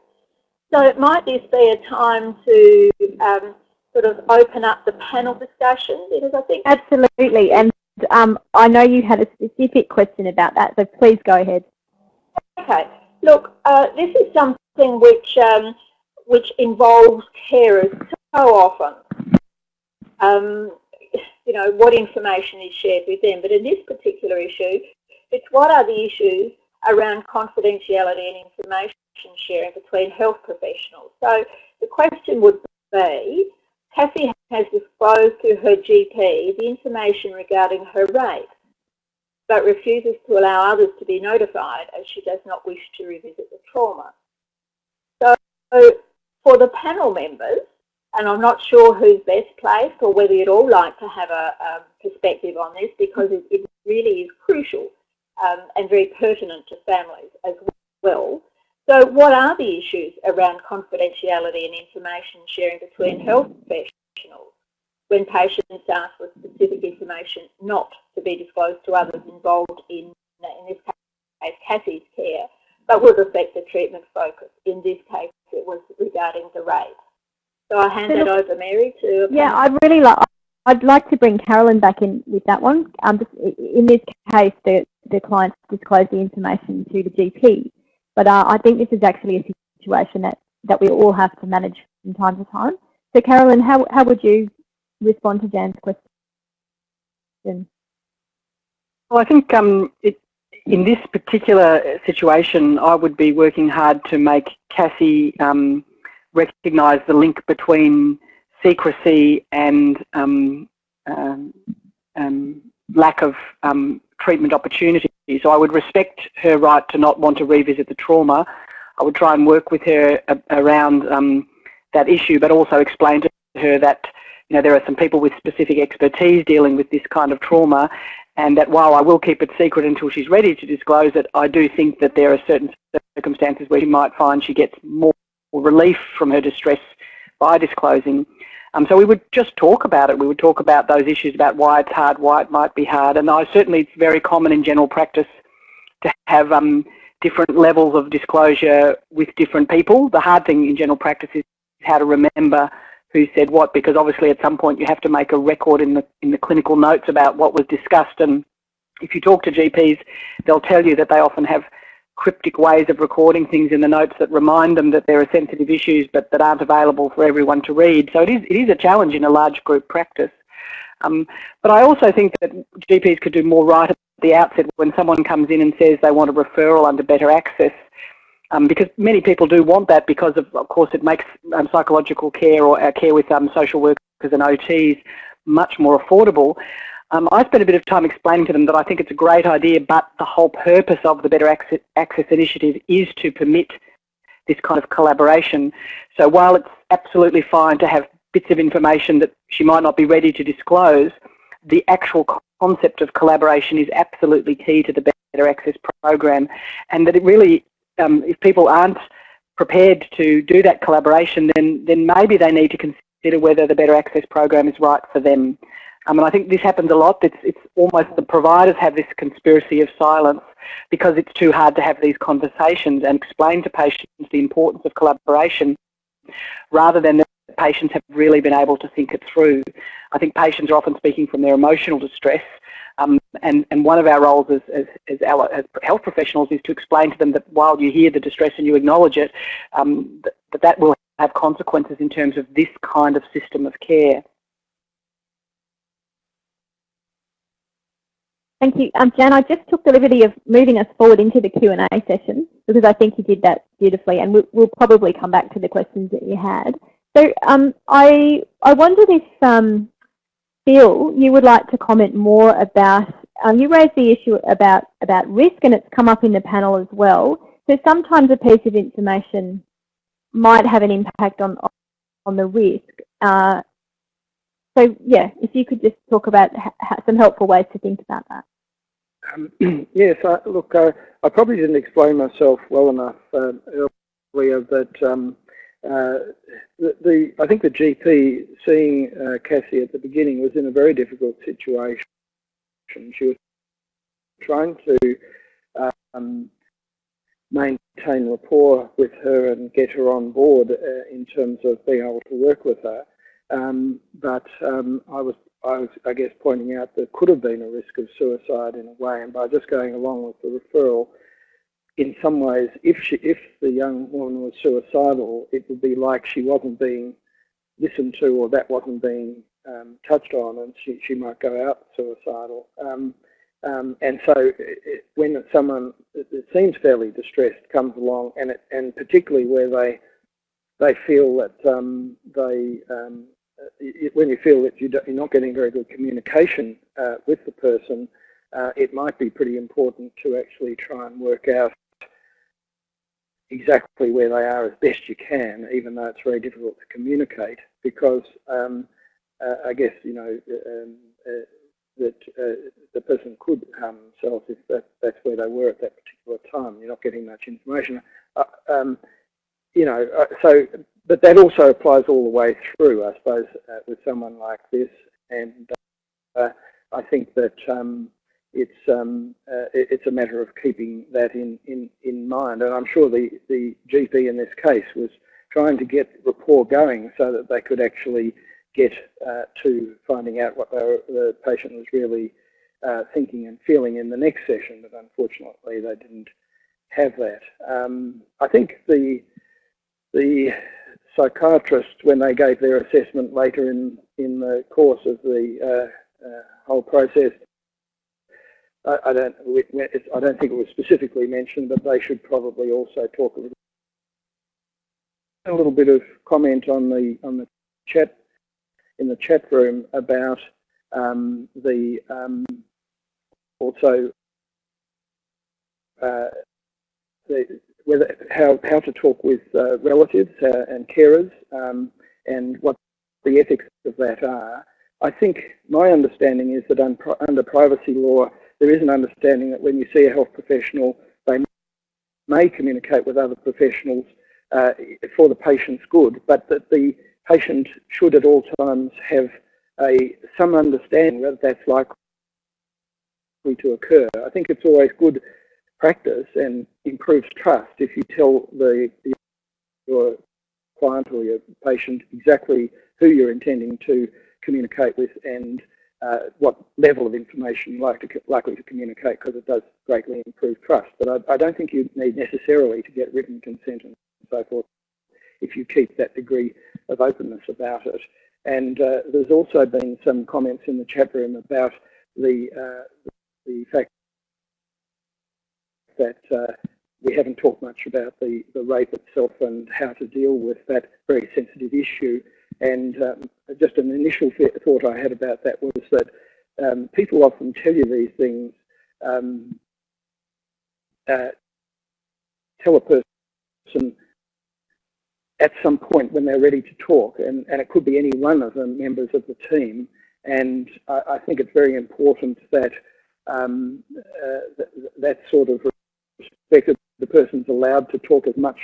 So it might this be a time to um, sort of open up the panel discussion? Because I think absolutely, and um, I know you had a specific question about that, so please go ahead. Okay. Look, uh, this is something which um, which involves carers so often. Um, you know, what information is shared with them. But in this particular issue, it's what are the issues around confidentiality and information sharing between health professionals. So the question would be, Cassie has disclosed to her GP the information regarding her rape, but refuses to allow others to be notified as she does not wish to revisit the trauma. So for the panel members, and I'm not sure who's best placed or whether you'd all like to have a, a perspective on this because it, it really is crucial um, and very pertinent to families as well. So what are the issues around confidentiality and information sharing between health professionals when patients ask for specific information not to be disclosed to others involved in, in this case, Cassie's care, but would affect the treatment focus. In this case, it was regarding the rape. So I hand it over, Mary, to... Yeah, I'd really like... I'd like to bring Carolyn back in with that one. Um, in this case, the, the client disclosed the information to the GP. But uh, I think this is actually a situation that, that we all have to manage from time to time. So Carolyn, how, how would you respond to Jan's question? Well, I think um, it, in this particular situation, I would be working hard to make Cassie um, recognise the link between secrecy and um, um, um lack of um, treatment opportunities. So I would respect her right to not want to revisit the trauma. I would try and work with her around um, that issue, but also explain to her that you know there are some people with specific expertise dealing with this kind of trauma, and that while I will keep it secret until she's ready to disclose it, I do think that there are certain circumstances where she might find she gets more relief from her distress by disclosing. Um, so we would just talk about it. We would talk about those issues about why it's hard, why it might be hard. And I, certainly it's very common in general practice to have um, different levels of disclosure with different people. The hard thing in general practice is how to remember who said what because obviously at some point you have to make a record in the, in the clinical notes about what was discussed and if you talk to GPs they'll tell you that they often have cryptic ways of recording things in the notes that remind them that there are sensitive issues but that aren't available for everyone to read. So it is, it is a challenge in a large group practice. Um, but I also think that GPs could do more right at the outset when someone comes in and says they want a referral under better access um, because many people do want that because of, of course it makes um, psychological care or uh, care with um, social workers and OTs much more affordable. Um, I spent a bit of time explaining to them that I think it's a great idea, but the whole purpose of the Better Access, Access Initiative is to permit this kind of collaboration. So while it's absolutely fine to have bits of information that she might not be ready to disclose, the actual concept of collaboration is absolutely key to the Better Access program and that it really, um, if people aren't prepared to do that collaboration, then, then maybe they need to consider whether the Better Access program is right for them. Um, and I think this happens a lot. It's, it's almost the providers have this conspiracy of silence because it's too hard to have these conversations and explain to patients the importance of collaboration rather than the patients have really been able to think it through. I think patients are often speaking from their emotional distress um, and, and one of our roles as, as, as, as, health professionals is to explain to them that while you hear the distress and you acknowledge it, um, that that will have consequences in terms of this kind of system of care. Thank you. Um, Jan, I just took the liberty of moving us forward into the Q&A session because I think you did that beautifully and we'll, we'll probably come back to the questions that you had. So um, I, I wondered if um, Phil, you would like to comment more about, um, you raised the issue about, about risk and it's come up in the panel as well. So sometimes a piece of information might have an impact on, on the risk. Uh, so yeah, if you could just talk about some helpful ways to think about that. Um, yes, I, look, uh, I probably didn't explain myself well enough uh, earlier that um, uh, the, the, I think the GP seeing uh, Cassie at the beginning was in a very difficult situation. She was trying to um, maintain rapport with her and get her on board uh, in terms of being able to work with her. Um, but um, I was, I was, I guess, pointing out there could have been a risk of suicide in a way, and by just going along with the referral, in some ways, if she, if the young woman was suicidal, it would be like she wasn't being listened to or that wasn't being um, touched on, and she, she might go out suicidal. Um, um, and so it, when someone that seems fairly distressed comes along, and it, and particularly where they they feel that um, they um, when you feel that you're not getting very good communication uh, with the person, uh, it might be pretty important to actually try and work out exactly where they are as best you can, even though it's very difficult to communicate, because um, uh, I guess, you know, um, uh, that uh, the person could harm themselves if that, that's where they were at that particular time. You're not getting much information. Uh, um, you know, uh, so, but that also applies all the way through, I suppose, uh, with someone like this. And I think that um, it's um, uh, it's a matter of keeping that in, in, in mind. And I'm sure the, the GP in this case was trying to get rapport going so that they could actually get uh, to finding out what the patient was really uh, thinking and feeling in the next session, but unfortunately they didn't have that. Um, I think the the psychiatrist, when they gave their assessment later in, in the course of the uh, uh, whole process, I, I don't I don't think it was specifically mentioned, but they should probably also talk a little, a little bit of comment on the on the chat in the chat room about um, the um, also uh, the, whether how how to talk with uh, relatives uh, and carers um, and what the ethics of that are. I think my understanding is that under privacy law, there is an understanding that when you see a health professional, they may communicate with other professionals uh, for the patient's good, but that the patient should at all times have a some understanding that that's likely to occur. I think it's always good practice and improves trust if you tell the your client or your patient exactly who you're intending to communicate with and uh, what level of information you're likely to, likely to communicate because it does greatly improve trust. But I, I, don't think you need necessarily to get written consent and so forth if you keep that degree of openness about it. And uh, there's also been some comments in the chat room about the, uh, the fact that uh, we haven't talked much about the, the rape itself and how to deal with that very sensitive issue. And um, just an initial thought I had about that was that um, people often tell you these things, um, uh, tell a person at some point when they're ready to talk, and, and it could be any one of the members of the team. And I, I think it's very important that um, uh, that, that sort of respect the person's allowed to talk as much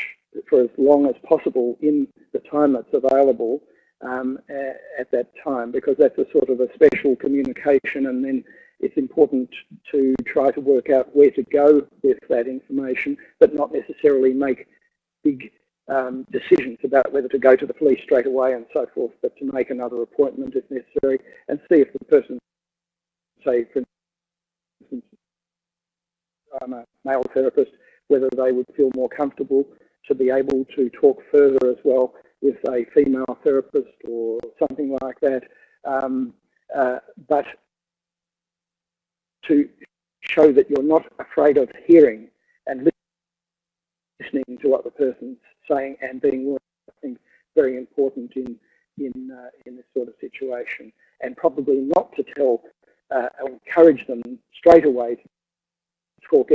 for as long as possible in the time that's available um, at that time because that's a sort of a special communication and then it's important to try to work out where to go with that information but not necessarily make big um, decisions about whether to go to the police straight away and so forth but to make another appointment if necessary and see if the person say for instance I'm a male therapist whether they would feel more comfortable to be able to talk further as well with a female therapist or something like that. Um, uh, but to show that you're not afraid of hearing and listening to what the person's saying and being willing, I think, very important in in uh, in this sort of situation, and probably not to tell uh, encourage them straight away to talk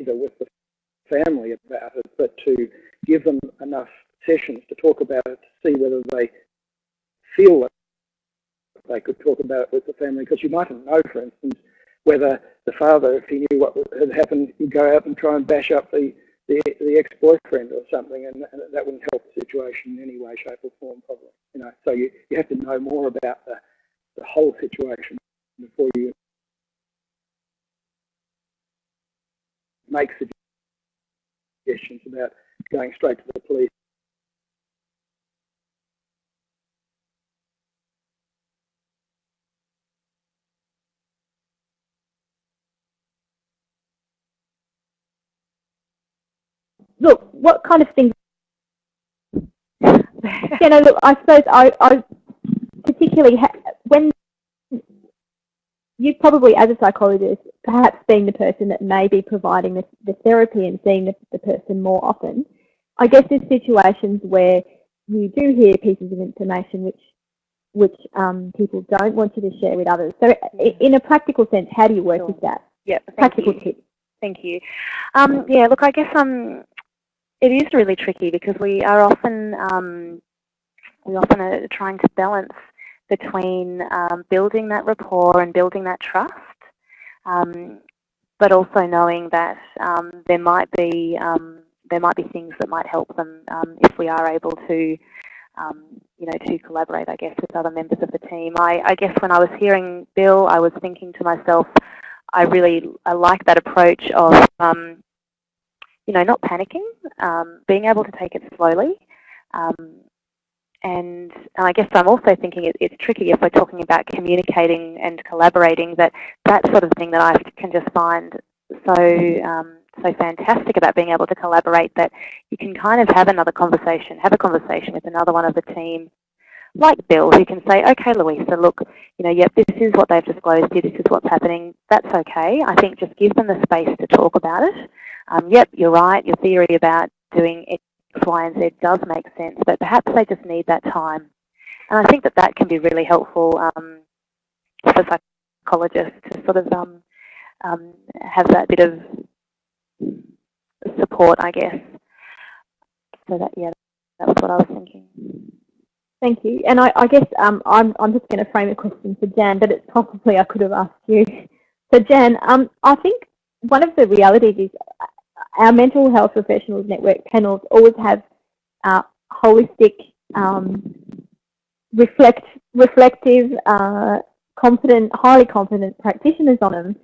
either with the family about it, but to give them enough sessions to talk about it to see whether they feel that they could talk about it with the family. Because you mightn't know, for instance, whether the father, if he knew what had happened, would go out and try and bash up the, the, the ex-boyfriend or something, and, and, that wouldn't help the situation in any way, shape or form, probably. You know, so you, you have to know more about the, the whole situation before you make suggestions about going straight to the police. Look, what kind of things? you know, look, I suppose I, I particularly when you probably, as a psychologist, perhaps being the person that may be providing the, the therapy and seeing the, the, person more often, I guess there's situations where you do hear pieces of information which which um, people don't want you to share with others. So in a practical sense, how do you work sure. with that? Yeah, practical you. tips. Thank you. Um, yeah, look, I guess um, it is really tricky because we are often um, we often are trying to balance between um, building that rapport and building that trust, um, but also knowing that um, there might be um, there might be things that might help them um, if we are able to, you know, to collaborate, I guess, with other members of the team. I, I guess when I was hearing Bill, I was thinking to myself, I really I like that approach of you know, not panicking, um, being able to take it slowly, um, and, I guess I'm also thinking it, it's tricky if we're talking about communicating and collaborating that that sort of thing that I can just find so um, so fantastic about being able to collaborate that you can kind of have another conversation, have a conversation with another one of the team, like Bill, who can say, okay, Louisa, look, you know, yep, this is what they've disclosed here, this is what's happening, that's okay. I think just give them the space to talk about it. Um, yep, you're right, your theory about doing X, Y, and Z does make sense, but perhaps they just need that time. And I think that that can be really helpful um, for psychologists to sort of um, um, have that bit of support, I guess. So that, yeah, that was what I was thinking. Thank you. And I, I guess um, I'm, I'm just going to frame a question for Jan, but it's possibly I could have asked you. So Jan, um, I think one of the realities is our mental health professionals network panels always have uh, holistic, um, reflect, reflective, uh, highly competent practitioners on them.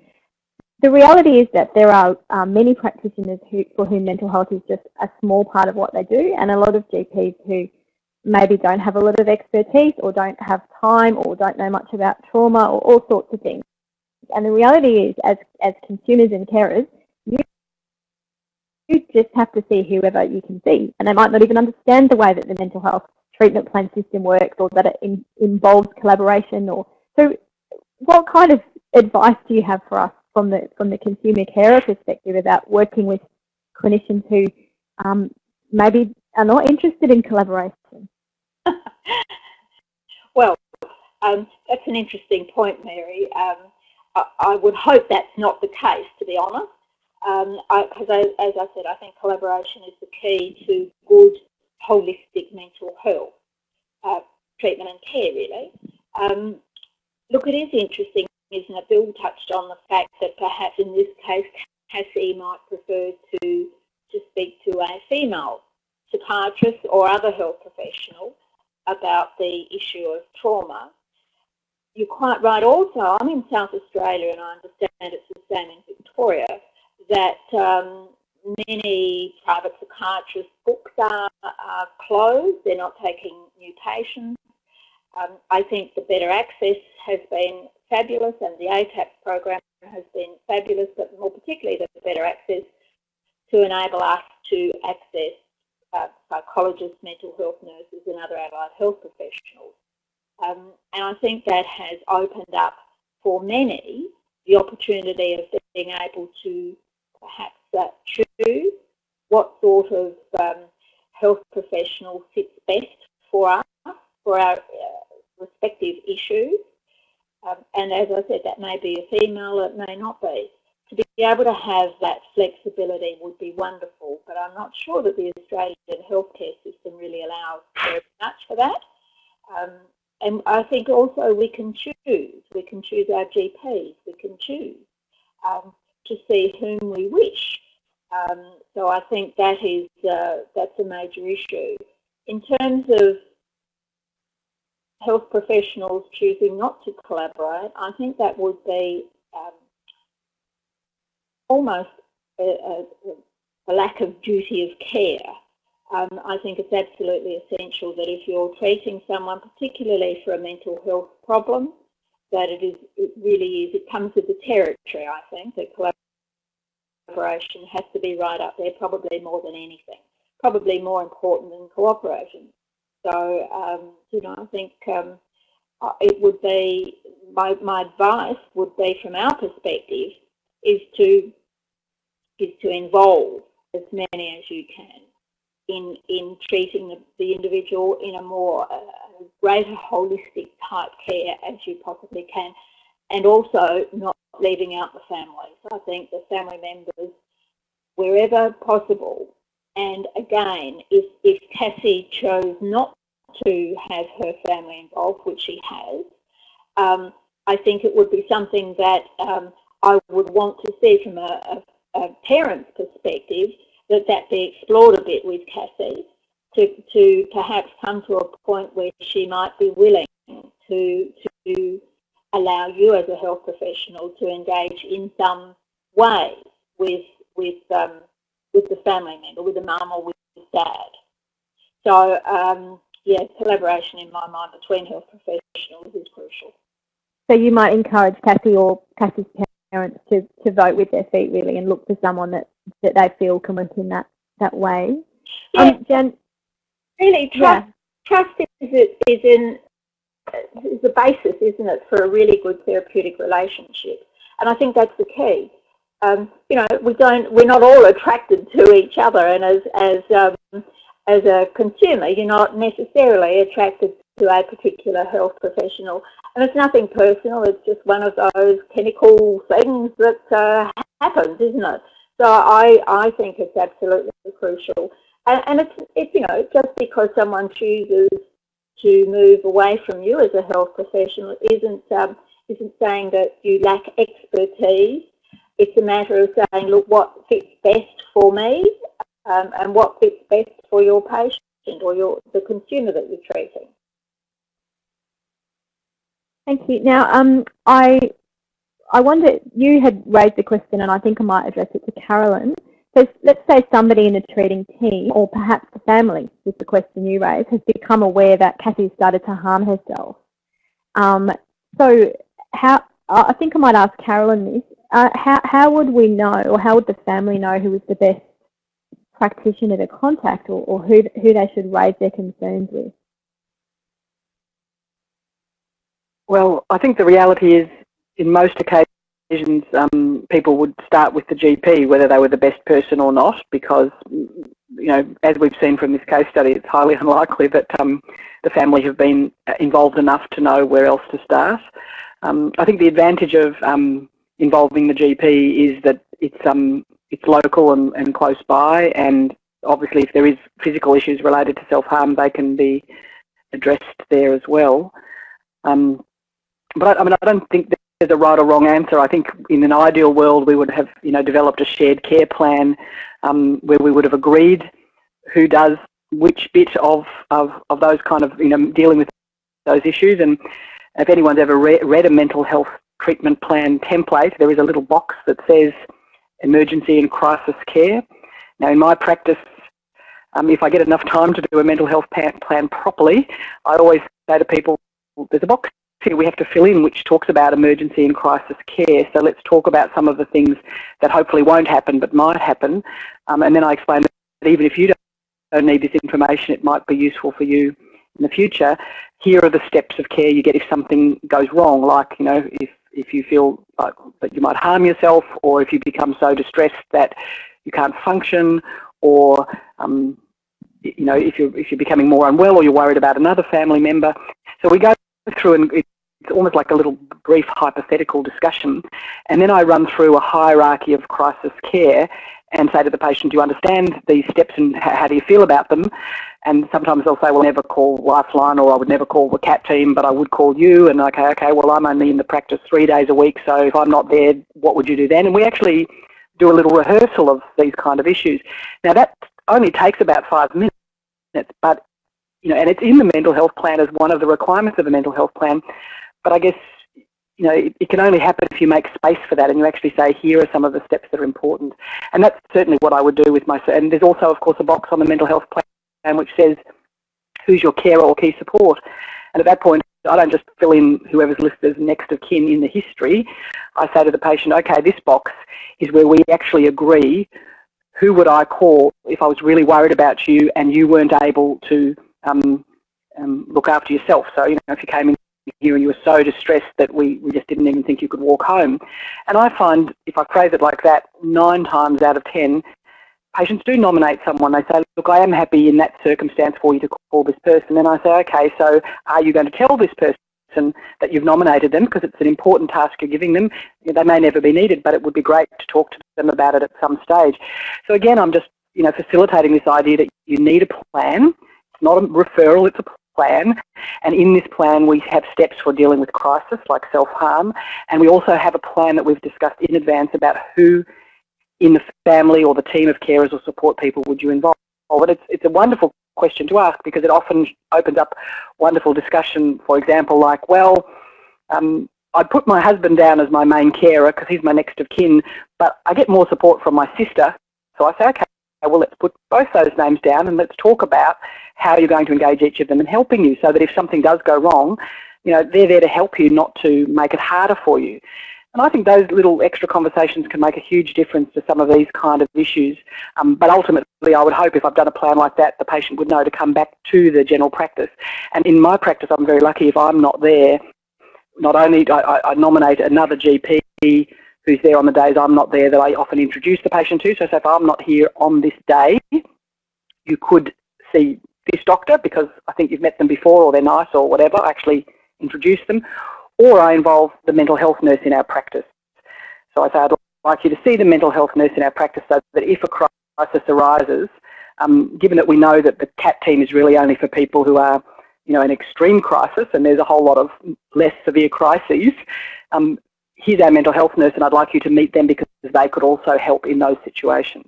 The reality is that there are uh, many practitioners who, for whom mental health is just a small part of what they do, and a lot of GPs who maybe don't have a lot of expertise or don't have time or don't know much about trauma or all sorts of things. And the reality is, as, as consumers and carers, you just have to see whoever you can see. And they might not even understand the way that the mental health treatment plan system works or that it in, involves collaboration. Or So what kind of advice do you have for us from the, from the consumer carer perspective about working with clinicians who um, maybe are not interested in collaboration? well, um, that's an interesting point, Mary. Um, I, I, would hope that's not the case, to be honest because um, as I said, I think collaboration is the key to good, holistic mental health uh, treatment and care, really. Um, look, it is interesting, isn't it? Bill touched on the fact that perhaps in this case, Cassie might prefer to, to speak to a female psychiatrist or other health professional about the issue of trauma. You're quite right also, I'm in South Australia and I understand it's the same in Victoria, that um, many private psychiatrists' books are, are, closed, they're not taking new patients. Um, I think the Better Access has been fabulous and the ATAP program has been fabulous, but more particularly the Better Access to enable us to access uh, psychologists, mental health nurses and other allied health professionals. Um, and I think that has opened up for many the opportunity of being able to perhaps uh, choose what sort of um, health professional fits best for us, for our uh, respective issues. Um, and as I said, that may be a female, it may not be. To be able to have that flexibility would be wonderful, but I'm not sure that the Australian healthcare system really allows very much for that. Um, and I think also we can choose. We can choose our GPs. We can choose um, to see whom we wish. Um, so I think that is uh, that's a major issue. In terms of health professionals choosing not to collaborate, I think that would be um, almost a, a, a, lack of duty of care. Um, I think it's absolutely essential that if you're treating someone, particularly for a mental health problem, that it is it really is, it comes with the territory, I think, that collaboration has to be right up there, probably more than anything, probably more important than cooperation. So, um, you know, I think um, uh, it would be, my, my advice would be from our perspective, is to, is to involve as many as you can in, in treating the, the individual in a more uh, greater holistic type care as you possibly can and also not leaving out the families. I think the family members, wherever possible, and again, if, if Cassie chose not to have her family involved, which she has, um, I think it would be something that um, I would want to see from a, a, a, parent's perspective, that that be explored a bit with Cassie to, to perhaps come to a point where she might be willing to, to allow you as a health professional to engage in some way with, with, um, with the family member, with the mum or with the dad. So, um, yeah, collaboration in my mind between health professionals is crucial. So you might encourage Cassie or Cassie's parents to, to vote with their feet really and look for someone that, that they feel can work in that, that way. Yeah, um, Jen, really trust, yeah. trust is, is in is the basis, isn't it, for a really good therapeutic relationship. And I think that's the key. Um, you know, we don't, we're not all attracted to each other, and as as um, as a consumer, you're not necessarily attracted to a particular health professional. And it's nothing personal, it's just one of those chemical things that uh, happens, isn't it? So I, I think it's absolutely crucial. And, and it's, it's, you know, just because someone chooses to move away from you as a health professional isn't, um, isn't saying that you lack expertise. It's a matter of saying, look, what fits best for me um, and what fits best for your patient or your the consumer that you're treating. Thank you. Now, um, I I wonder, you had raised the question and I think I might address it to Carolyn. So let's say somebody in the treating team or perhaps the family, with the question you raised, has become aware that Cassie started to harm herself. Um, so how, I think I might ask Carolyn this, uh, how, how would we know or how would the family know who was the best practitioner to contact or, or who, who they should raise their concerns with? Well, I think the reality is in most occasions um, people would start with the GP, whether they were the best person or not, because, you know, as we've seen from this case study, it's highly unlikely that um, the family have been involved enough to know where else to start. Um, I think the advantage of um, involving the GP is that it's um, it's local and, and close by and obviously if there is physical issues related to self-harm, they can be addressed there as well. Um, but I, I mean, I don't think there's a right or wrong answer. I think in an ideal world we would have, you know, developed a shared care plan um, where we would have agreed who does which bit of, of, of those kind of, you know, dealing with those issues. And if anyone's ever re read a mental health treatment plan template, there is a little box that says emergency and crisis care. Now in my practice, um, if I get enough time to do a mental health plan properly, I always say to people, there's a box we have to fill in which talks about emergency and crisis care. So let's talk about some of the things that hopefully won't happen but might happen. Um, and then I explain that even if you don't need this information, it might be useful for you in the future. Here are the steps of care you get if something goes wrong, like, you know, if, if you feel like that you might harm yourself or if you become so distressed that you can't function or um, you know, if you're, if you're becoming more unwell or you're worried about another family member. So we go through and it's almost like a little brief hypothetical discussion. And then I run through a hierarchy of crisis care and say to the patient, do you understand these steps and how do you feel about them? And sometimes they'll say, well, I'll never call Lifeline or I would never call the CAT team, but I would call you. And okay, okay, well, I'm only in the practice three days a week, so if I'm not there, what would you do then? And we actually do a little rehearsal of these kind of issues. Now, that only takes about five minutes, but, you know, and it's in the mental health plan as one of the requirements of a mental health plan. But I guess, you know, it, it, can only happen if you make space for that and you actually say, here are some of the steps that are important. And that's certainly what I would do with my, and there's also, of course, a box on the mental health plan which says, who's your carer or key support? And at that point, I don't just fill in whoever's listed as next of kin in the history. I say to the patient, okay, this box is where we actually agree who would I call if I was really worried about you and you weren't able to um, um, look after yourself. So, you know, if you came in here and you were so distressed that we, we just didn't even think you could walk home. And I find, if I phrase it like that, nine times out of ten, patients do nominate someone. They say, look, I am happy in that circumstance for you to call this person. And I say, okay, so are you going to tell this person that you've nominated them because it's an important task you're giving them. They may never be needed, but it would be great to talk to them about it at some stage. So again, I'm just you know facilitating this idea that you need a plan. It's not a referral, it's a plan. And in this plan, we have steps for dealing with crisis, like self-harm. And we also have a plan that we've discussed in advance about who in the family or the team of carers or support people would you involve. But it's, it's a wonderful question to ask because it often opens up wonderful discussion, for example, like, well, um, I'd put my husband down as my main carer because he's my next of kin, but I get more support from my sister. So I say, okay, well, let's put both those names down and let's talk about how you're going to engage each of them in helping you so that if something does go wrong, you know, they're there to help you, not to make it harder for you. And I think those little extra conversations can make a huge difference to some of these kind of issues. Um, but ultimately, I would hope if I've done a plan like that, the patient would know to come back to the general practice. And in my practice, I'm very lucky if I'm not there. Not only do I, I nominate another GP who's there on the days I'm not there that I often introduce the patient to. So, so if I'm not here on this day, you could see this doctor because I think you've met them before or they're nice or whatever, I actually introduce them. Or I involve the mental health nurse in our practice. So I say I'd like you to see the mental health nurse in our practice so that if a crisis arises, um, given that we know that the CAT team is really only for people who are you know, an extreme crisis and there's a whole lot of less severe crises, um, here's our mental health nurse and I'd like you to meet them because they could also help in those situations.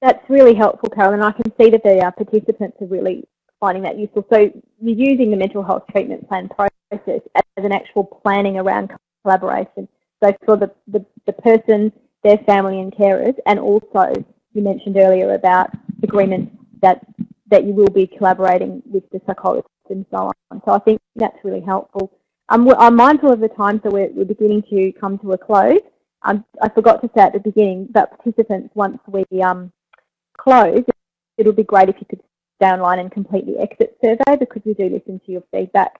That's really helpful, Carolyn. And I can see that the uh, participants are really finding that useful. So you're using the mental health treatment plan process as an actual planning around collaboration. So for the, the, the person, their family and carers, and also you mentioned earlier about agreement that that you will be collaborating with the psychologist and so on. So I think that's really helpful. Um, I'm mindful of the time, so we're, we're beginning to come to a close. Um, I forgot to say at the beginning that participants, once we um, close, it would be great if you could stay online and complete the exit survey because we do listen to your feedback.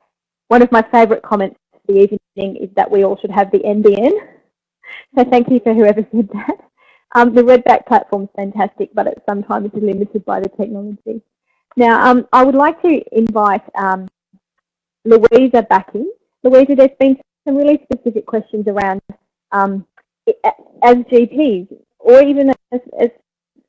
One of my favourite comments for the evening is that we all should have the NBN. So thank you for whoever said that. Um, the Redback platform is fantastic, but it sometimes is limited by the technology. Now, um, I would like to invite um, Louisa back in. Louisa, there's been some really specific questions around um, as GPs or even as, as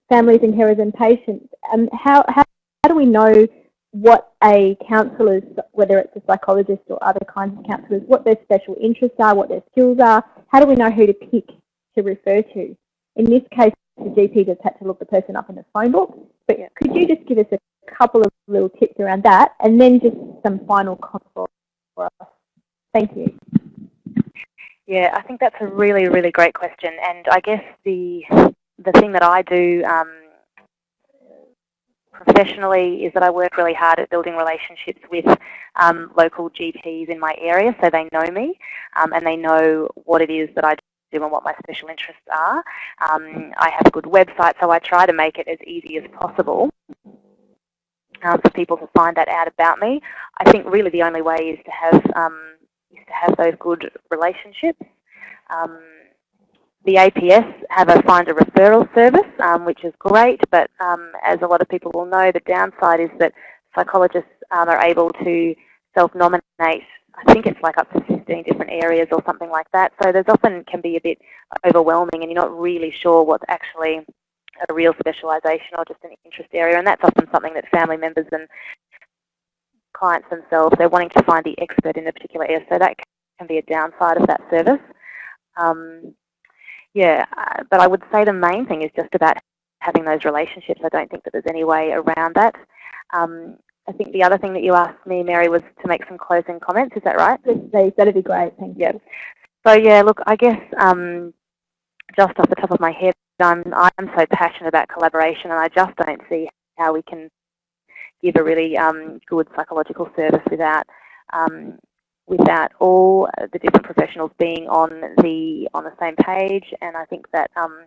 families and carers and patients, um, how, how, how do we know what a counsellor's, whether it's a psychologist or other kinds of counsellors, what their special interests are, what their skills are, how do we know who to pick to refer to? In this case, the GP just had to look the person up in the phone book, but could you just give us a couple of little tips around that and then just some final comments for us? Thank you. Yeah, I think that's a really, really great question. And I guess the the thing that I do um, professionally is that I work really hard at building relationships with um, local GPs in my area so they know me um, and they know what it is that I do and what my special interests are. Um, I have a good website so I try to make it as easy as possible um, for people to find that out about me. I think really the only way is to have um, is to have those good relationships. Um, the APS have a find a referral service, um, which is great, but um, as a lot of people will know, the downside is that psychologists um, are able to self-nominate, I think it's like up to 15 different areas or something like that. So there's often can be a bit overwhelming and you're not really sure what's actually a real specialisation or just an interest area. And that's often something that family members and clients themselves, they're wanting to find the expert in a particular area. So that can be a downside of that service. Um, yeah, uh, but I would say the main thing is just about having those relationships. I don't think that there's any way around that. Um, I think the other thing that you asked me, Mary, was to make some closing comments. Is that right? Please, that'd be great. Thank you. So yeah, look, I guess um, just off the top of my head, I'm I'm so passionate about collaboration, and I just don't see how we can give a really um, good psychological service without um, without all the different professionals being on the on the same page. And I think that um,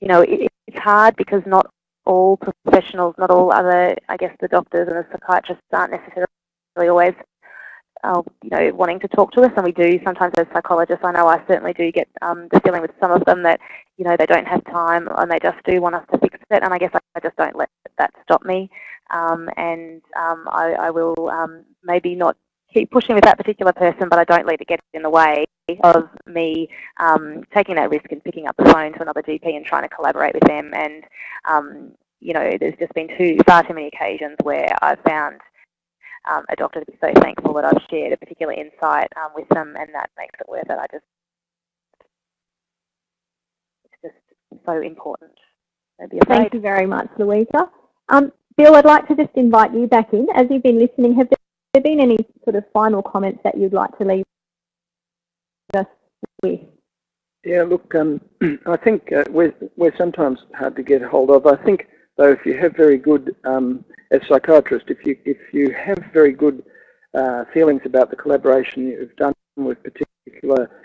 you know it, it's hard because not all professionals, not all other, I guess, the doctors and the psychiatrists aren't necessarily always uh, you know, wanting to talk to us, and we do sometimes as psychologists. I know I certainly do get um, the feeling with some of them that you know they don't have time and they just do want us to fix it, and I guess I, I just don't let that stop me, um, and um, I, I, will um, maybe not keep pushing with that particular person, but I don't let it get in the way of me um, taking that risk and picking up the phone to another GP and trying to collaborate with them. And um, you know, there's just been too far too many occasions where I've found um, a doctor to be so thankful that I've shared a particular insight um, with them, and that makes it worth it. I just it's just so important. Thank you very much, Louisa. Um, Bill, I'd like to just invite you back in. As you've been listening, have there been any sort of final comments that you'd like to leave us with? Yeah, look, um, I think uh, we're, we're sometimes hard to get hold of. I think, though, if you have very good, um, as psychiatrist, if you if you have very good uh, feelings about the collaboration you've done with particular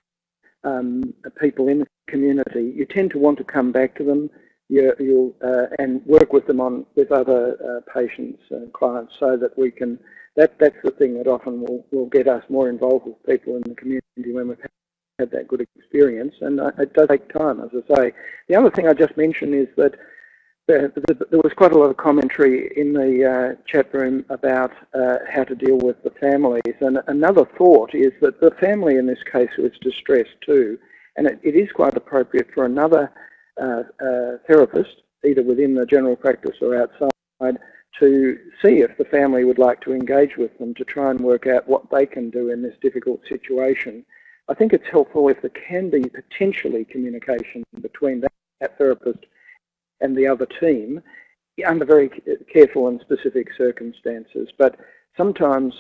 um, people in the community, you tend to want to come back to them you, will uh, and work with them on with other uh, patients and clients so that we can that that's the thing that often will, will get us more involved with people in the community when we've had that good experience. And uh, it does take time, as I say. The other thing I just mentioned is that there, there was quite a lot of commentary in the uh, chat room about uh, how to deal with the families. And another thought is that the family in this case was distressed too. And it, it is quite appropriate for another uh, uh, therapist, either within the general practice or outside, to see if the family would like to engage with them to try and work out what they can do in this difficult situation. I think it's helpful if there can be potentially communication between that, that therapist and the other team under very careful and specific circumstances. But sometimes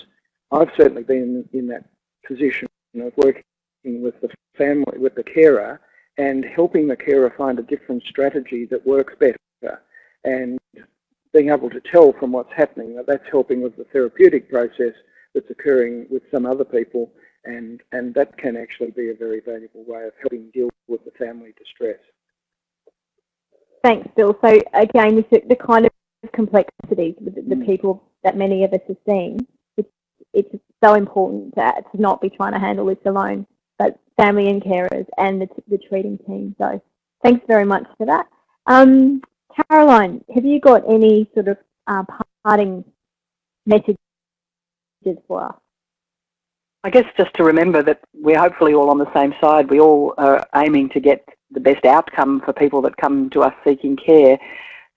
I've certainly been in that position of working with the family, with the carer, and helping the carer find a different strategy that works better. And being able to tell from what's happening that that's helping with the therapeutic process that's occurring with some other people and, and that can actually be a very valuable way of helping deal with the family distress. Thanks, Bill. So again, with the, the kind of complexities with the, the mm. people that many of us are seeing, it's, it's so important to, to not be trying to handle this alone, but family and carers and the, the treating team. So thanks very much for that. Um, Caroline, have you got any sort of uh, parting messages for us? I guess just to remember that we're hopefully all on the same side. We all are aiming to get the best outcome for people that come to us seeking care.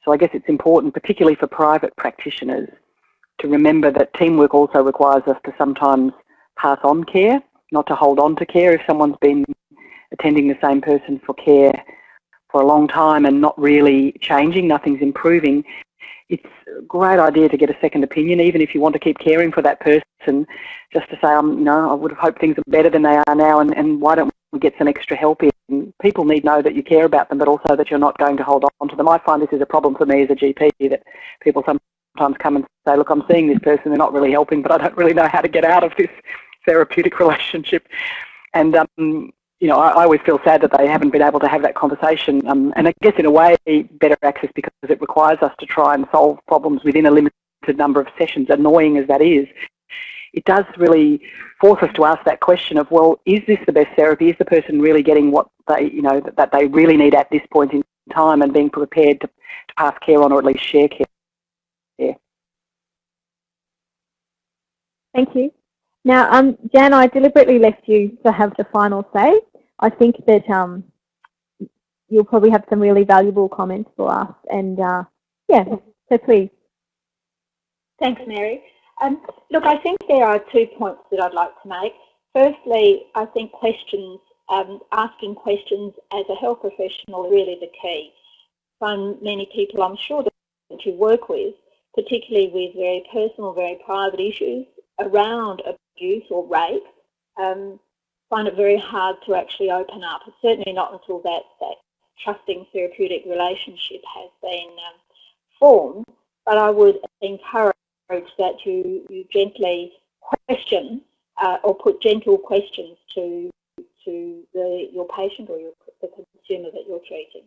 So I guess it's important, particularly for private practitioners, to remember that teamwork also requires us to sometimes pass on care, not to hold on to care. If someone's been attending the same person for care for a long time and not really changing, nothing's improving, it's a great idea to get a second opinion, even if you want to keep caring for that person, just to say, um, you know, I would have hoped things are better than they are now, and, and why don't get some extra help in? People need to know that you care about them, but also that you're not going to hold on to them. I find this is a problem for me as a GP, that people sometimes come and say, look, I'm seeing this person, they're not really helping, but I don't really know how to get out of this therapeutic relationship. And um, you know, I, I, always feel sad that they haven't been able to have that conversation. Um, and I guess in a way, better access because it requires us to try and solve problems within a limited number of sessions, annoying as that is. It does really force us to ask that question of, well, is this the best therapy? Is the person really getting what they, you know, that, that they really need at this point in time and being prepared to, to pass care on or at least share care? Yeah. Thank you. Now, um, Jan, I deliberately left you to have the final say. I think that um, you'll probably have some really valuable comments for us. And uh, yeah, so please. Thanks, Mary. Um, look, I think there are two points that I'd like to make. Firstly, I think questions, um, asking questions as a health professional is really the key. Find many people I'm sure that you work with, particularly with very personal, very private issues around abuse or rape, um, find it very hard to actually open up. Certainly not until that, that trusting therapeutic relationship has been um, formed. But I would encourage that you, you gently question uh, or put gentle questions to to the, your patient or your, the consumer that you're treating.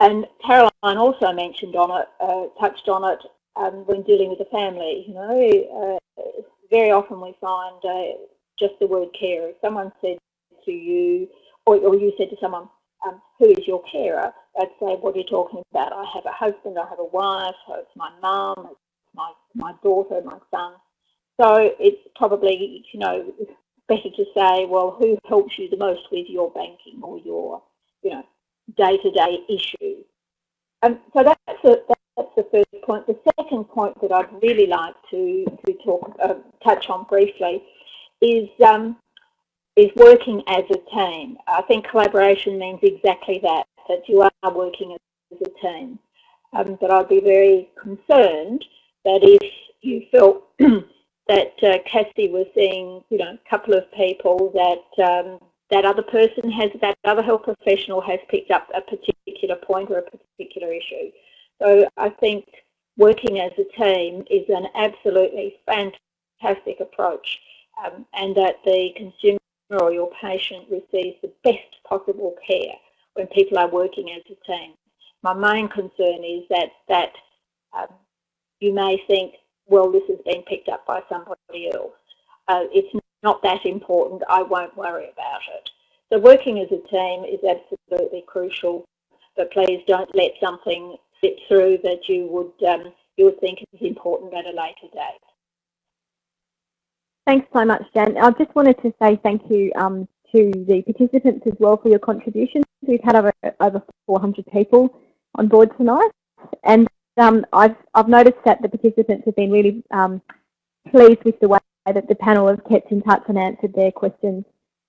And Caroline also mentioned on it, uh, touched on it um, when dealing with the family. You know, uh, very often we find uh, just the word carer. If someone said to you, or, or you said to someone, um, who is your carer? I'd say, what are you talking about? I have a husband, I have a wife, it's my mum, it's my, my daughter, my son. So it's probably, you know, better to say, well, who helps you the most with your banking or your, you know, day-to-day -day issue? Um, so that's, that's the first point. The second point that I'd really like to, to talk, uh, touch on briefly is um, is working as a team. I think collaboration means exactly that, that you are working as a team. Um, but I'd be very concerned that if you felt that uh, Cassie was seeing, you know, a couple of people that um, that other person has, that other health professional has picked up a particular point or a particular issue. So I think working as a team is an absolutely fantastic approach um, and that the consumer or your patient receives the best possible care when people are working as a team. My main concern is that, that um, you may think, well, this has been picked up by somebody else. Uh, it's not that important, I won't worry about it. So working as a team is absolutely crucial, but please don't let something slip through that you would, um, you would think is important at a later date. Thanks so much, Jan. I just wanted to say thank you um, to the participants as well for your contributions. We've had over, over 400 people on board tonight, and um, I've, I've noticed that the participants have been really um, pleased with the way that the panel has kept in touch and answered their questions.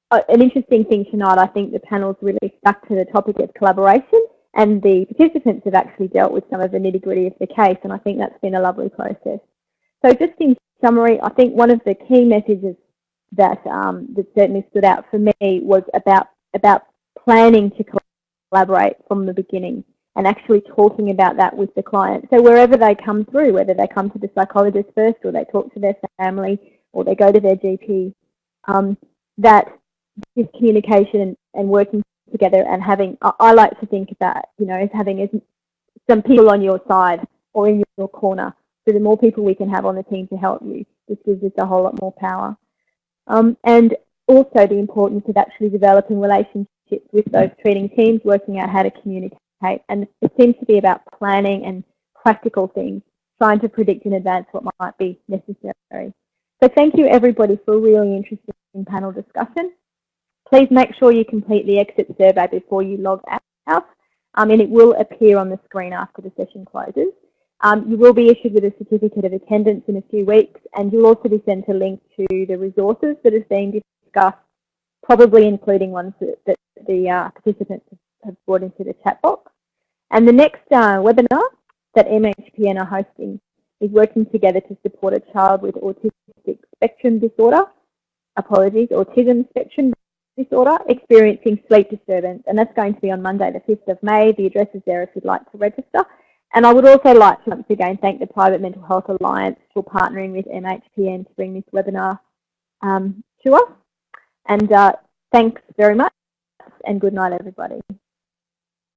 Uh, an interesting thing tonight, I think the panel's really stuck to the topic of collaboration and the participants have actually dealt with some of the nitty gritty of the case and I think that's been a lovely process. So just in summary, I think one of the key messages that um, that certainly stood out for me was about about planning to collaborate from the beginning and actually talking about that with the client. So wherever they come through, whether they come to the psychologist first or they talk to their family or they go to their GP, um, that this communication and working together and having, I, like to think about, you know, as having some people on your side or in your corner so the more people we can have on the team to help you, this gives us a whole lot more power. Um, and also the importance of actually developing relationships with those treating teams, working out how to communicate. And it seems to be about planning and practical things, trying to predict in advance what might be necessary. So thank you everybody for a really interesting panel discussion. Please make sure you complete the exit survey before you log out. um, and it will appear on the screen after the session closes. Um, you will be issued with a certificate of attendance in a few weeks and you'll also be sent a link to the resources that have been discussed, probably including ones that, that the uh, participants have brought into the chat box. And the next uh, webinar that MHPN are hosting is working together to support a child with autistic spectrum disorder, apologies, autism spectrum disorder, experiencing sleep disturbance. And that's going to be on Monday the 5th of May. The address is there if you'd like to register. And I would also like to once again thank the Private Mental Health Alliance for partnering with MHPN to bring this webinar um, to us. And uh, thanks very much and good night everybody.